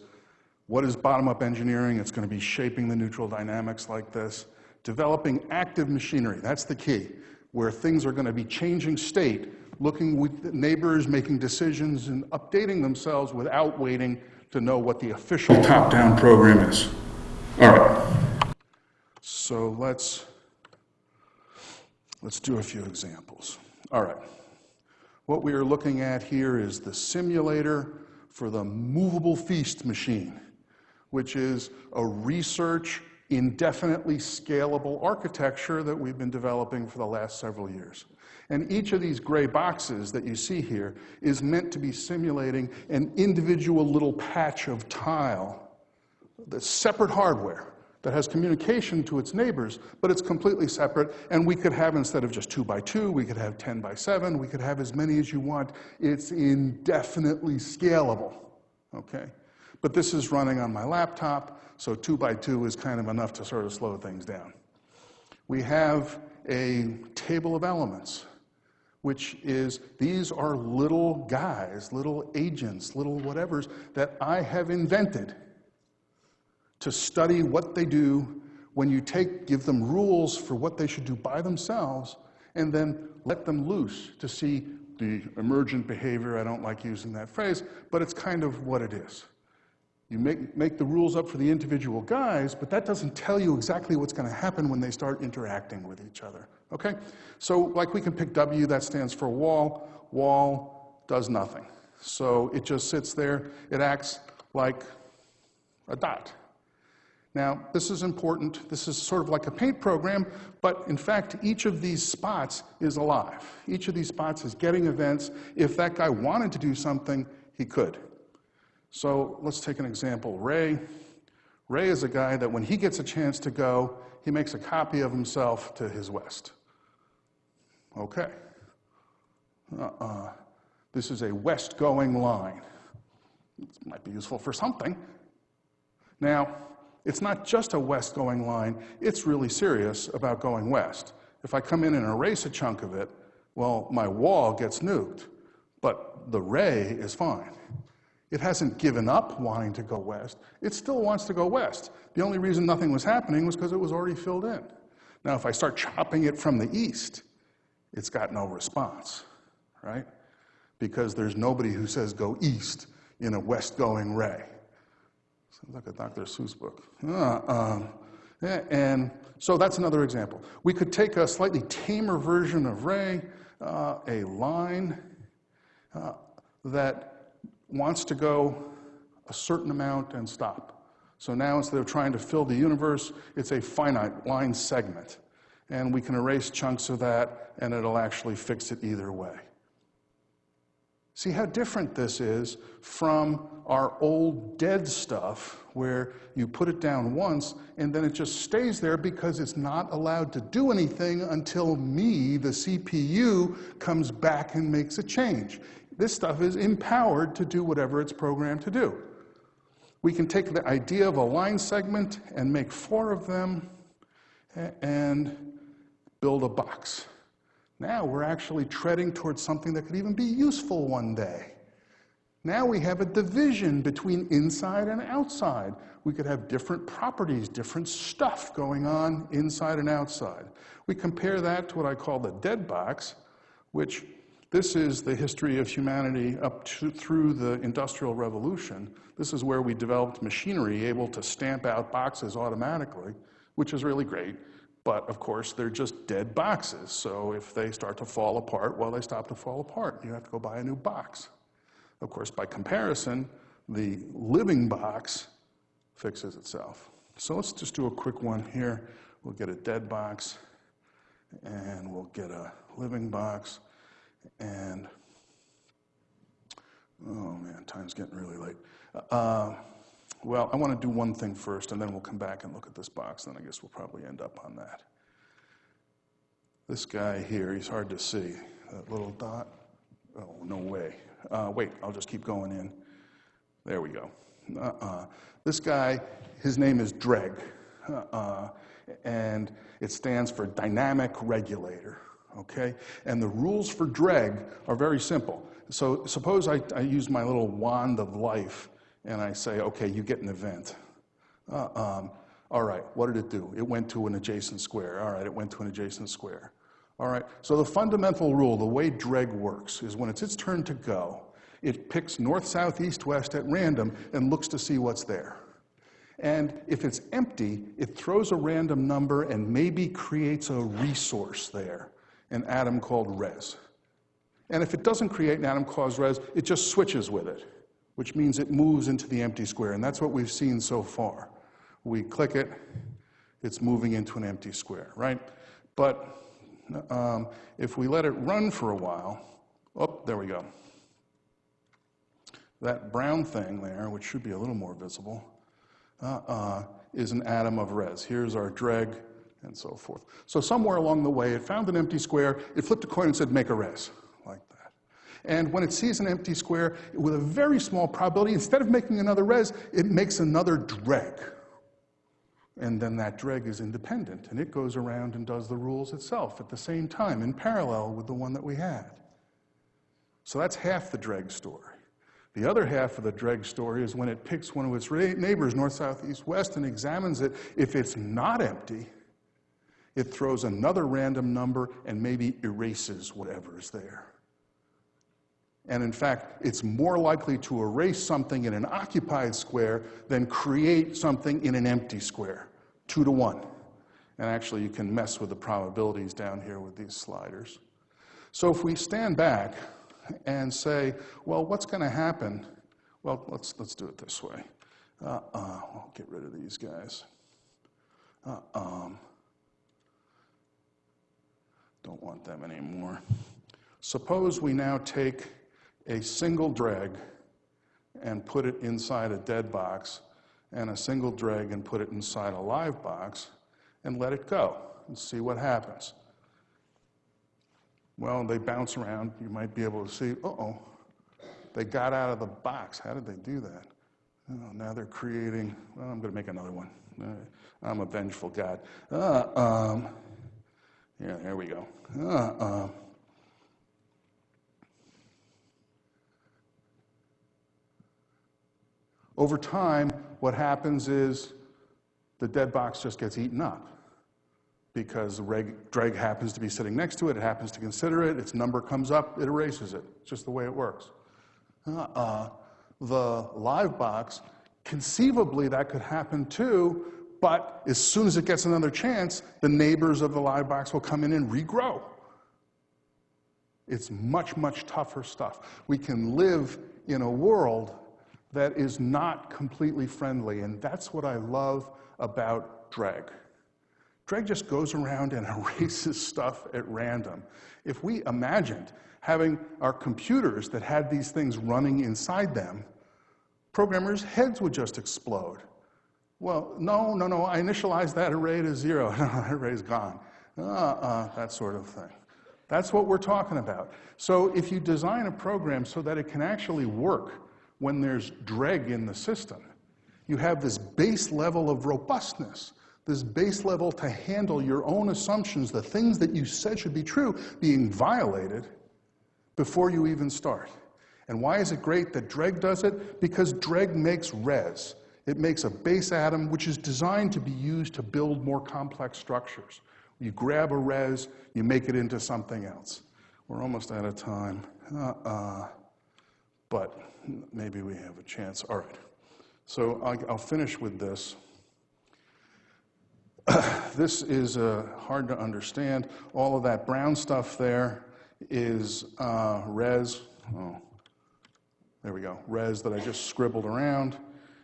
What is bottom-up engineering? It's going to be shaping the neutral dynamics like this. Developing active machinery, that's the key, where things are going to be changing state, looking with neighbors, making decisions, and updating themselves without waiting to know what the official top-down program is. All right. So let's, let's do a few examples. All right. What we are looking at here is the simulator for the movable feast machine, which is a research indefinitely scalable architecture that we've been developing for the last several years. And each of these gray boxes that you see here is meant to be simulating an individual little patch of tile, the separate hardware that has communication to its neighbors, but it's completely separate. And we could have, instead of just two by two, we could have 10 by seven, we could have as many as you want. It's indefinitely scalable, okay? But this is running on my laptop, so two by two is kind of enough to sort of slow things down. We have a table of elements, which is, these are little guys, little agents, little whatevers that I have invented to study what they do when you take, give them rules for what they should do by themselves, and then let them loose to see the emergent behavior. I don't like using that phrase, but it's kind of what it is. You make, make the rules up for the individual guys, but that doesn't tell you exactly what's going to happen when they start interacting with each other. Okay? So, like we can pick W, that stands for wall. Wall does nothing. So it just sits there. It acts like a dot. Now, this is important. This is sort of like a paint program, but in fact, each of these spots is alive. Each of these spots is getting events. If that guy wanted to do something, he could. So let's take an example. Ray. Ray is a guy that when he gets a chance to go, he makes a copy of himself to his west. Okay. Uh-uh. This is a west-going line. This might be useful for something. Now, it's not just a west-going line, it's really serious about going west. If I come in and erase a chunk of it, well, my wall gets nuked, but the ray is fine. It hasn't given up wanting to go west. It still wants to go west. The only reason nothing was happening was because it was already filled in. Now, if I start chopping it from the east, it's got no response, right? Because there's nobody who says go east in a west-going ray. Sounds like a Dr. Seuss book. Uh, um, yeah, and so that's another example. We could take a slightly tamer version of ray, uh, a line uh, that wants to go a certain amount and stop. So now instead of trying to fill the universe, it's a finite line segment. And we can erase chunks of that, and it'll actually fix it either way. See how different this is from our old dead stuff where you put it down once and then it just stays there because it's not allowed to do anything until me, the CPU, comes back and makes a change. This stuff is empowered to do whatever it's programmed to do. We can take the idea of a line segment and make four of them and build a box. Now we're actually treading towards something that could even be useful one day. Now we have a division between inside and outside. We could have different properties, different stuff going on inside and outside. We compare that to what I call the dead box, which this is the history of humanity up to, through the Industrial Revolution. This is where we developed machinery able to stamp out boxes automatically, which is really great. But of course, they're just dead boxes. So if they start to fall apart, well, they stop to fall apart. You have to go buy a new box. Of course, by comparison, the living box fixes itself. So let's just do a quick one here. We'll get a dead box, and we'll get a living box, and oh man, time's getting really late. Uh, well, I want to do one thing first, and then we'll come back and look at this box, and I guess we'll probably end up on that. This guy here, he's hard to see. That little dot. Oh, no way. Uh, wait, I'll just keep going in. There we go. Uh-uh. This guy, his name is DREG, uh-uh. and it stands for Dynamic Regulator, okay? And the rules for DREG are very simple. So suppose I, I use my little wand of life and I say, okay, you get an event. Uh, um, all right, what did it do? It went to an adjacent square. All right, it went to an adjacent square. All right, so the fundamental rule, the way DREG works, is when it's its turn to go, it picks north, south, east, west at random and looks to see what's there. And if it's empty, it throws a random number and maybe creates a resource there, an atom called res. And if it doesn't create an atom called res, it just switches with it which means it moves into the empty square. And that's what we've seen so far. We click it, it's moving into an empty square, right? But um, if we let it run for a while, oh, there we go. That brown thing there, which should be a little more visible, uh, uh, is an atom of res. Here's our dreg, and so forth. So somewhere along the way, it found an empty square, it flipped a coin and said, make a res. And when it sees an empty square, with a very small probability, instead of making another res, it makes another dreg. And then that dreg is independent, and it goes around and does the rules itself at the same time, in parallel with the one that we had. So that's half the dreg story. The other half of the dreg story is when it picks one of its neighbors, north, south, east, west, and examines it. If it's not empty, it throws another random number and maybe erases whatever is there. And in fact, it's more likely to erase something in an occupied square than create something in an empty square, two to one. And actually, you can mess with the probabilities down here with these sliders. So if we stand back and say, well, what's going to happen? Well, let's, let's do it this way. Uh, uh, I'll get rid of these guys. Uh, um, don't want them anymore. Suppose we now take a single dreg and put it inside a dead box, and a single dreg and put it inside a live box, and let it go and see what happens. Well, they bounce around. You might be able to see, uh-oh, they got out of the box. How did they do that? Oh, now they're creating, well, I'm going to make another one. I'm a vengeful God. Uh, um, yeah, there we go. Uh, Over time, what happens is the dead box just gets eaten up because the reg, dreg happens to be sitting next to it, it happens to consider it, its number comes up, it erases it. It's just the way it works. Uh-uh. The live box, conceivably that could happen too, but as soon as it gets another chance, the neighbors of the live box will come in and regrow. It's much, much tougher stuff. We can live in a world that is not completely friendly, and that's what I love about dreg. Dreg just goes around and erases stuff at random. If we imagined having our computers that had these things running inside them, programmers' heads would just explode. Well, no, no, no, I initialized that array to zero. That array's gone. Uh-uh, that sort of thing. That's what we're talking about. So if you design a program so that it can actually work when there's dreg in the system, you have this base level of robustness, this base level to handle your own assumptions, the things that you said should be true, being violated before you even start. And why is it great that dreg does it? Because dreg makes res. It makes a base atom which is designed to be used to build more complex structures. You grab a res, you make it into something else. We're almost out of time. Uh-uh. But maybe we have a chance. All right. So I'll finish with this. this is uh, hard to understand. All of that brown stuff there is uh, res. Oh, there we go. Res that I just scribbled around.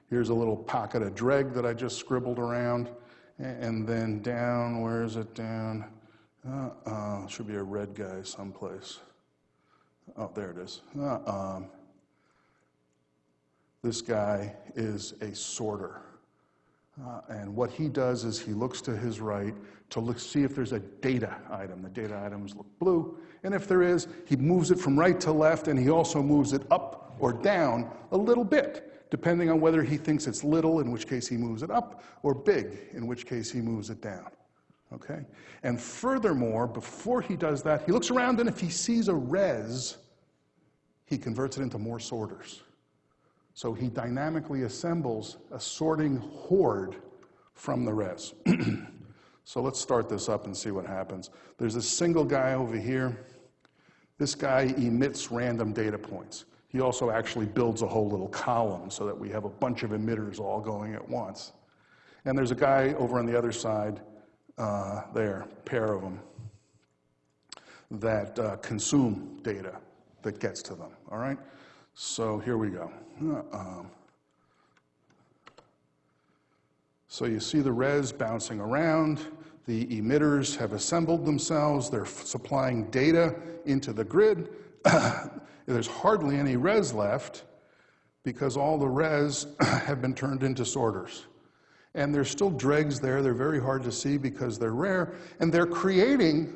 Here's a little pocket of dreg that I just scribbled around. And then down, where is it down? Uh, uh, should be a red guy someplace. Oh, there it is. Uh, um, this guy is a sorter. Uh, and what he does is he looks to his right to look, see if there's a data item. The data items look blue. And if there is, he moves it from right to left, and he also moves it up or down a little bit depending on whether he thinks it's little, in which case he moves it up, or big, in which case he moves it down. Okay? And furthermore, before he does that, he looks around and if he sees a res, he converts it into more sorters. So he dynamically assembles a sorting horde from the rest. so let's start this up and see what happens. There's a single guy over here. This guy emits random data points. He also actually builds a whole little column so that we have a bunch of emitters all going at once. And there's a guy over on the other side uh, there, pair of them, that uh, consume data that gets to them, all right? So here we go. Um, so you see the res bouncing around. The emitters have assembled themselves. They're supplying data into the grid. There's hardly any res left because all the res have been turned into sorters. And there's still dregs there. They're very hard to see because they're rare. And they're creating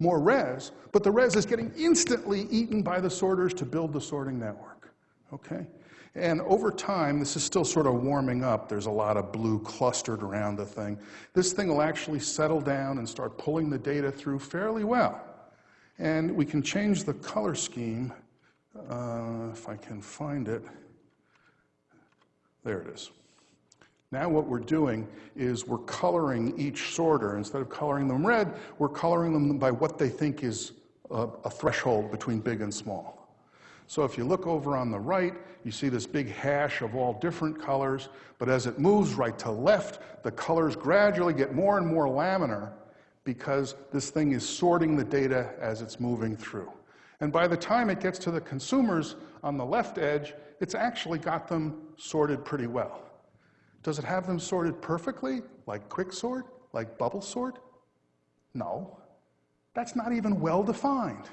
more res, but the res is getting instantly eaten by the sorters to build the sorting network. Okay? And over time, this is still sort of warming up. There's a lot of blue clustered around the thing. This thing will actually settle down and start pulling the data through fairly well. And we can change the color scheme uh, if I can find it. There it is. Now what we're doing is we're coloring each sorter. Instead of coloring them red, we're coloring them by what they think is a, a threshold between big and small. So if you look over on the right, you see this big hash of all different colors, but as it moves right to left, the colors gradually get more and more laminar because this thing is sorting the data as it's moving through. And by the time it gets to the consumers on the left edge, it's actually got them sorted pretty well. Does it have them sorted perfectly, like quicksort, like bubble sort? No. That's not even well defined.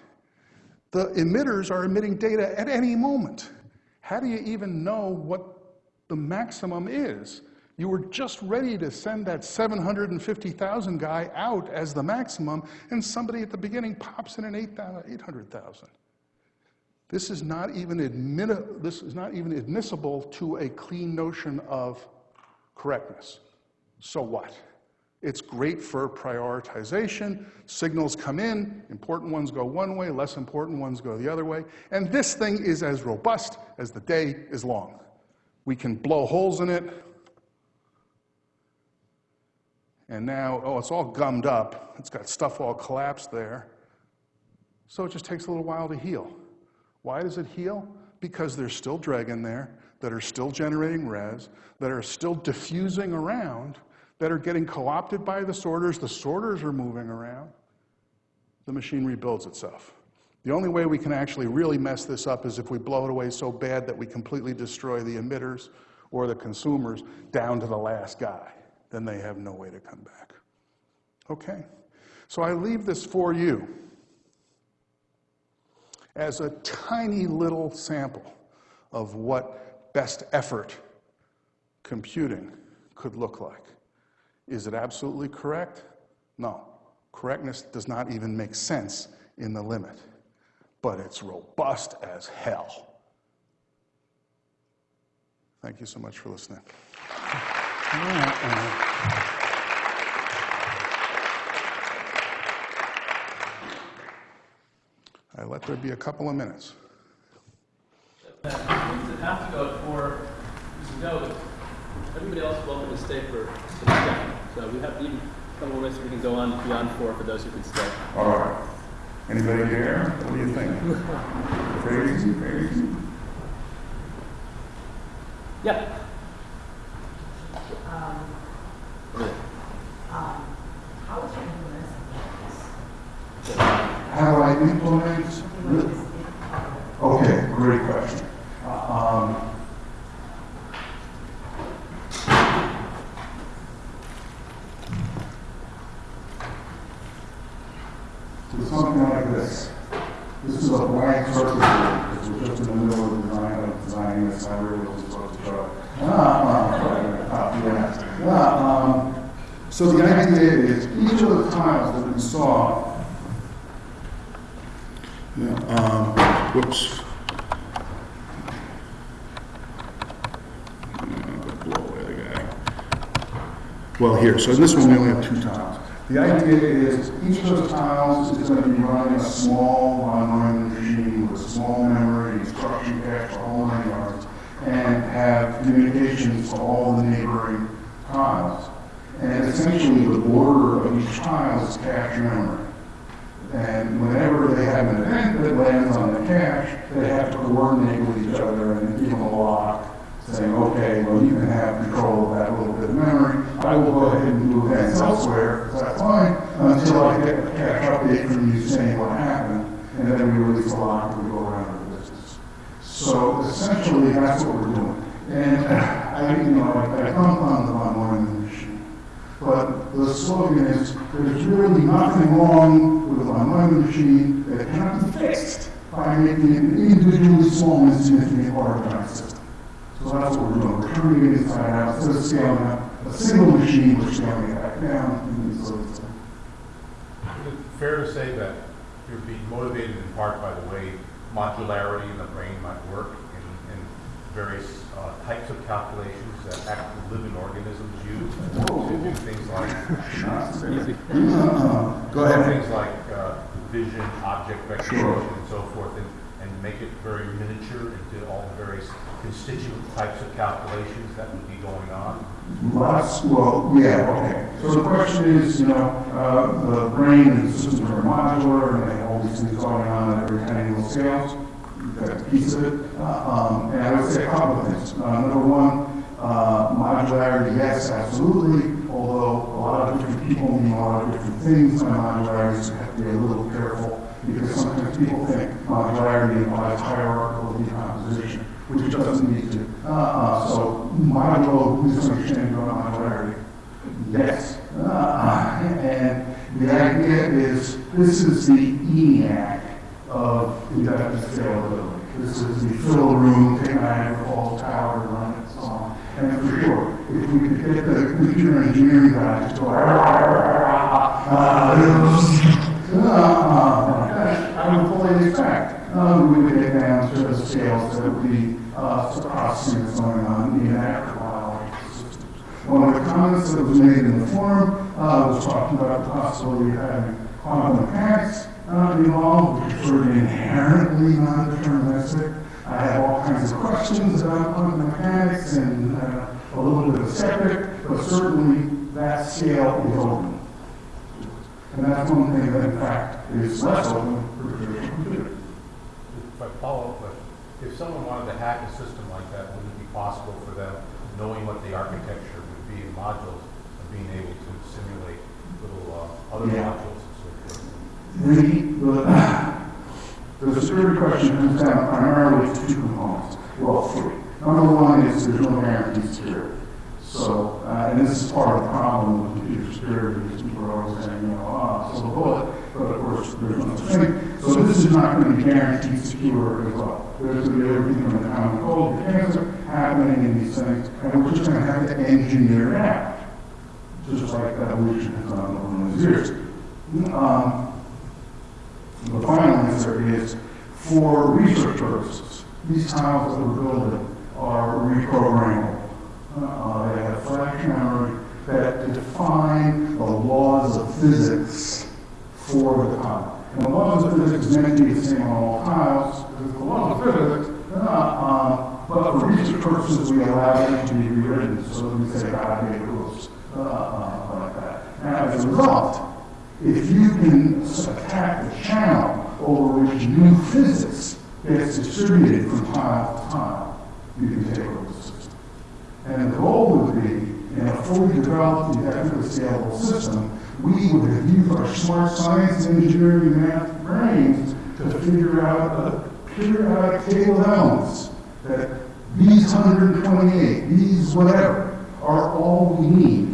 The emitters are emitting data at any moment. How do you even know what the maximum is? You were just ready to send that 750,000 guy out as the maximum, and somebody at the beginning pops in an 800,000. This is not even admit, this is not even admissible to a clean notion of correctness. So what? It's great for prioritization. Signals come in, important ones go one way, less important ones go the other way. And this thing is as robust as the day is long. We can blow holes in it. And now, oh, it's all gummed up. It's got stuff all collapsed there. So it just takes a little while to heal. Why does it heal? Because there's still dreg in there that are still generating res, that are still diffusing around, that are getting co-opted by the sorters. The sorters are moving around. The machine rebuilds itself. The only way we can actually really mess this up is if we blow it away so bad that we completely destroy the emitters or the consumers down to the last guy. Then they have no way to come back. Okay? So I leave this for you as a tiny little sample of what best effort computing could look like. Is it absolutely correct? No. Correctness does not even make sense in the limit, but it's robust as hell. Thank you so much for listening. I let there be a couple of minutes. Since it has to go at. Everybody else is welcome to stay for some time. So we have even a couple more minutes, we can go on beyond four for those who can stay. All right. Anybody here? What do you think? Crazy, crazy? Yeah. Um, Yeah. um, how would you implement this? How do I implement? What is it? Okay, great question. Um, So something like this. This is a blank circuit board, because we're just in the middle of design, of designing this, I really wasn't supposed to show. Ah, ah, ah, yeah. Ah, um, So the idea is, each of the tiles that we saw yeah, um, whoops. Uh, Blow away the guy. Well, here, so in this one, we only have two tiles. The idea is, each of those tiles is gonna be running a small online machine with a small memory, instruction cache, a whole nine yards, and have communications to all the neighboring tiles. And essentially, the border of each tile is cache memory. Essentially, that's what we're doing. And uh, I, you know, I I come on the von Neumann machine. But the slogan is, there's really nothing wrong with a von Neumann machine that cannot be fixed by making an individually small and insignificant part of our system. So that's what we're doing. We're turning it inside out, instead of scaling up a single machine, we're scaling it back down. and so it's- Is it fair to say that you're being motivated in part by the way modularity in the brain might work various uh, types of calculations that active living organisms use to do things like. Uh, Go ahead. things like uh, vision, object recognition, and so forth, and, and make it very miniature into all the various constituent types of calculations that would be going on. Lots, well, yeah, okay. So the question is, you know, uh, the brain and the systems are modular, and they have all these things going on at every tiny little scales. A piece of it. Uh, um, and I would say a couple of things. Uh, number one, uh, modularity, yes, absolutely. Although a lot of different people mean a lot of different things by modularity, so you have to be a little careful because sometimes people think modularity implies hierarchical decomposition, which it doesn't need to. Uh, so modular misunderstanding of modularity. Yes. Uh, and the idea is this is the ENIAC of indefinite scalability. This is the fill room, take Niagara Falls Tower, run it, so on. And for sure, if we could get the computer engineering guys to go, uh, I would fully expect, uh, we would get down to the scales that would be, uh, processing that's going on in systems. One of the comments that was made in the forum, uh, was talking about the possibility of having quantum mechanics, uh, involved, which is sort of inherently non-deterministic. I have all kinds of questions about quantum mechanics and uh, a little bit of skeptic, but certainly that scale is open. And that's one thing that in fact is less open for traditional computing. If I follow up, if someone wanted to hack a system like that, wouldn't it be possible for them, knowing what the architecture would be in modules, and being able to simulate little uh, other Yeah. modules and so forth? The, the, the security question comes down primarily to two components, well, three. Number one is there's no guaranteed security. So, uh, and this is part of the problem with computer security, because people are always saying, you know, ah, silver bullet, but of course, there's no such thing. So this is not going to be guaranteed secure as well. There's going to be everything from the common cold to cancer happening in these things, and we're just going to have to engineer it out. Just like evolution has done over those years. Um, the final answer is, for research purposes, these tiles that we're building are reprogrammable. Uh, they have flash memory that define the laws of physics for the tile. And the laws of physics to be the same on all tiles, because the laws of physics, uh, um, but for research purposes, we allow them to be rewritten, so we say God made rules, uh, uh, like that. Now, as a result, if you can attack the channel over which new physics gets distributed from tile to tile, you can take over the system. And the goal would be, in a fully developed, indefinitely scalable system, we would have used our smart science, engineering, math brains to figure out a periodic table of elements that these 128, these whatever, are all we need.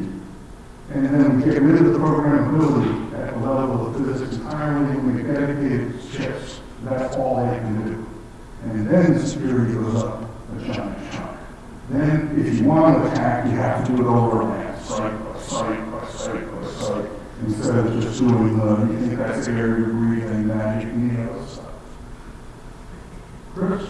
And then we get rid of the programmability the level of physics entirely, and we dedicated chips. That's all they can do. And then the security goes up a giant chunk. Then, if you want to attack, you have to do it overland, site by site by site by site, instead of just doing the, you think that's the area breathing, magic, needle stuff. Chris?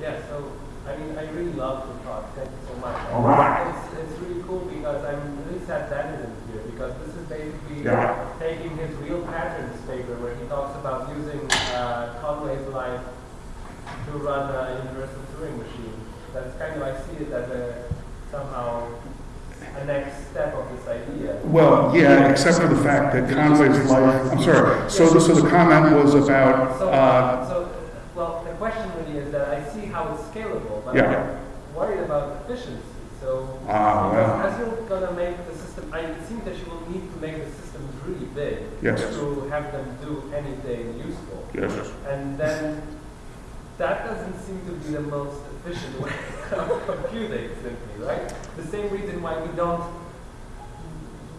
Yeah, so, I mean, I really love the talk, thank you so much. All right. It's, it's really cool because I'm really sad Daniel is here, because this is basically Yeah. Taking his real patterns paper where he talks about using uh, Conway's life to run a universal Turing machine. That's kind of, I see it as a, somehow, a next step of this idea. Well, yeah, except for the fact that Conway's life, I'm sorry, so, the- so the comment was about, So, uh, so, well, the question really is that I see how it's scalable, but Yeah. I'm worried about efficiency. So, Ah, well. as you're gonna make the system, I, it seems that you will need to make the systems really big Yes. to have them do anything useful. yes, And then that doesn't seem to be the most efficient way of computing simply, right? The same reason why we don't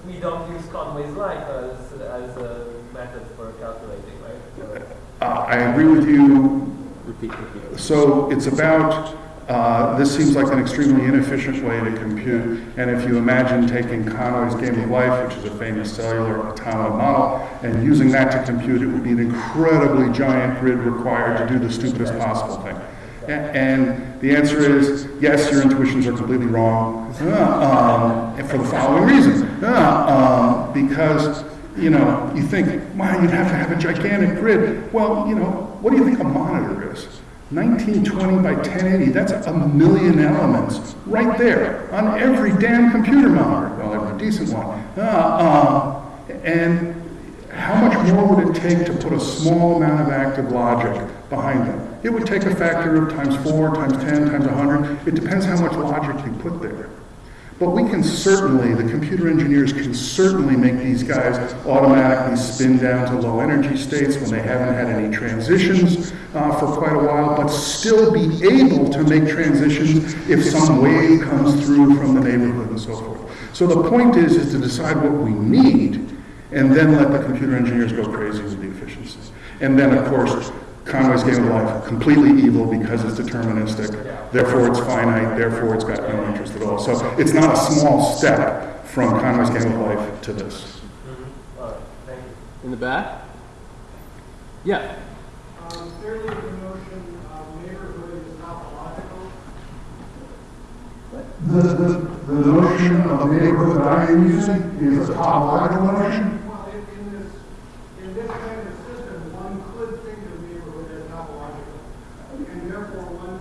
we don't use Conway's life as, as a method for calculating, right? So- uh, I agree with you Repeat, repeat. So it's about, uh, this seems like an extremely inefficient way to compute. And if you imagine taking Conway's game of life, which is a famous cellular atomic model, and using that to compute, it would be an incredibly giant grid required to do the stupidest possible thing. And the answer is, yes, your intuitions are completely wrong, uh, um, for the following reason. Uh, um, Because, you know, you think, wow, you'd have to have a gigantic grid. Well, you know, what do you think a monitor is? 1920 by 1080, that's a million elements right there on every damn computer monitor. Well, every decent one. Uh, uh, and how much more would it take to put a small amount of active logic behind them? It would take a factor of times four, times 10, times 100. It depends how much logic you put there. But we can certainly, the computer engineers can certainly make these guys automatically spin down to low energy states when they haven't had any transitions uh, for quite a while, but still be able to make transitions if some wave comes through from the neighborhood and so forth. So the point is, is to decide what we need and then let the computer engineers go crazy with the efficiencies. And then, of course, Conway's game of life, completely evil because it's deterministic, therefore it's finite, therefore it's got no interest at all. So it's not a small step from Conway's game of life to this. All right, thank you. In the back? Yeah. Um, Clearly, the notion of neighborhood is topological. The, the, the notion of neighborhood that I am using is a topological notion. Well, in, in this, in this kind of system, one could think of neighborhood as topological. And therefore, one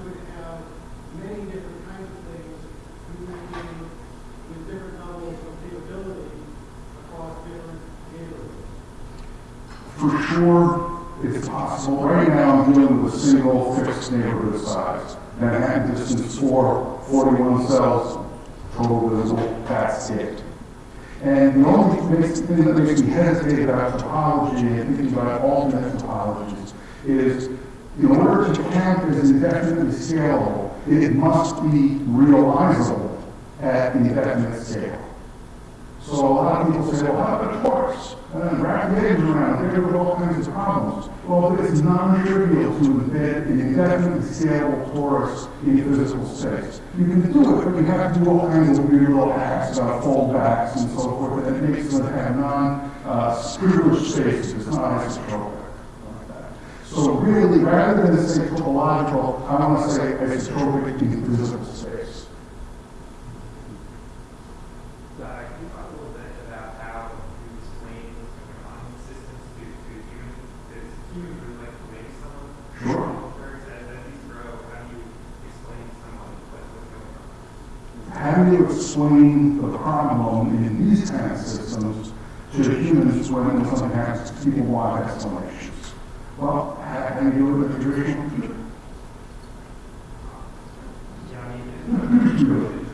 For sure, it's possible. Right now, I'm dealing with a single fixed neighborhood size. Manhattan distance four, 41 cells, total visible, that's it. And the only thing that makes me hesitate about topology and thinking about alternate topologies is, in order to count as indefinitely scalable, it must be realizable at the indefinite scale. So a lot of people say, well, how about torus? And then wrap heads around there are all kinds of problems. Well, it's non-trivial to embed an indefinitely scalable torus in physical space. You can do it, but you have to do all kinds of weird little hacks about foldbacks and so forth, it makes them have non-privileged uh, spaces, it's not isotropic. So really, rather than say topological, I want to say isotropic in physical space. Uh, can you talk a little bit about how you explain quantum systems to, to humans? Does humans really like to make someone? Sure. Or is that, that these grow, how do you explain to someone what's, what's going on? Explain the problem in these kind of systems to humans when something happens, people want explanations? Well, how do you it with a traditional computer? Yeah, I mean,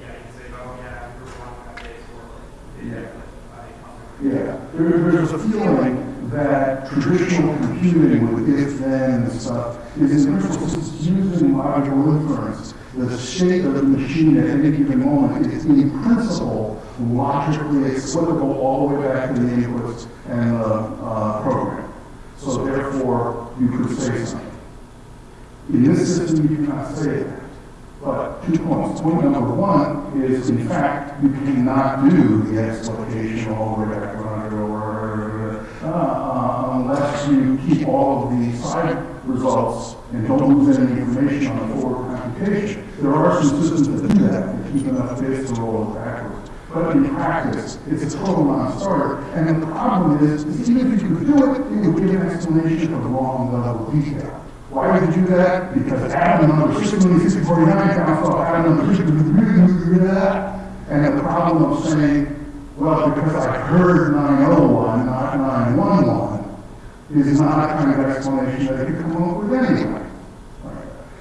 yeah, you say, oh, yeah, we were one of days or like, did that, like, I, Yeah, there, there's a feeling that traditional computing with if-then and stuff is in principle, using logical inference, the state of the machine at any given moment is in principle logically explicable all the way back to the inputs and the uh, program. So therefore, you could say something. In this system, you cannot say that. But two points. Point number one is, in fact, you cannot do the exploitation all the way back or uh, unless you keep all of the side results and don't lose any information on the forward There are some systems that do that, that keep enough bits to roll backwards. But in practice, it's a total non-starter. And the problem is, is even if you could do it, it would give an explanation of the wrong level of detail. Why would you do that? Because atom number six million six forty-nine counts off atom number that. And the problem of saying, well, because I heard nine oh one, not nine one one, is not a kind of explanation that you come up with anyway.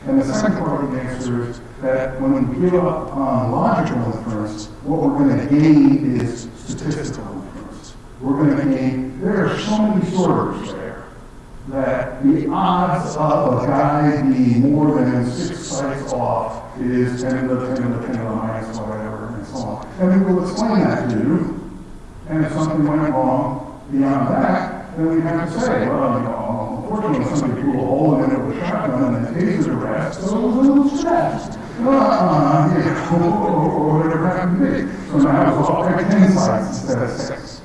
And the second part of the answer is that when we give up on logical inference, what we're going to gain is statistical inference. We're going to gain, there are so many sorters there that the odds of a guy being more than six sites off is 10 to the 10 to the 10 to the minus whatever and so on. And we will explain that to you. And if something went wrong beyond that, then we'd have to say, well, you know, unfortunately somebody blew a hole in it with a shotgun and a taser blast, so it was a little stressed. Ah, yeah, or whatever happened to me? So now I was off like 10 sites instead of 6.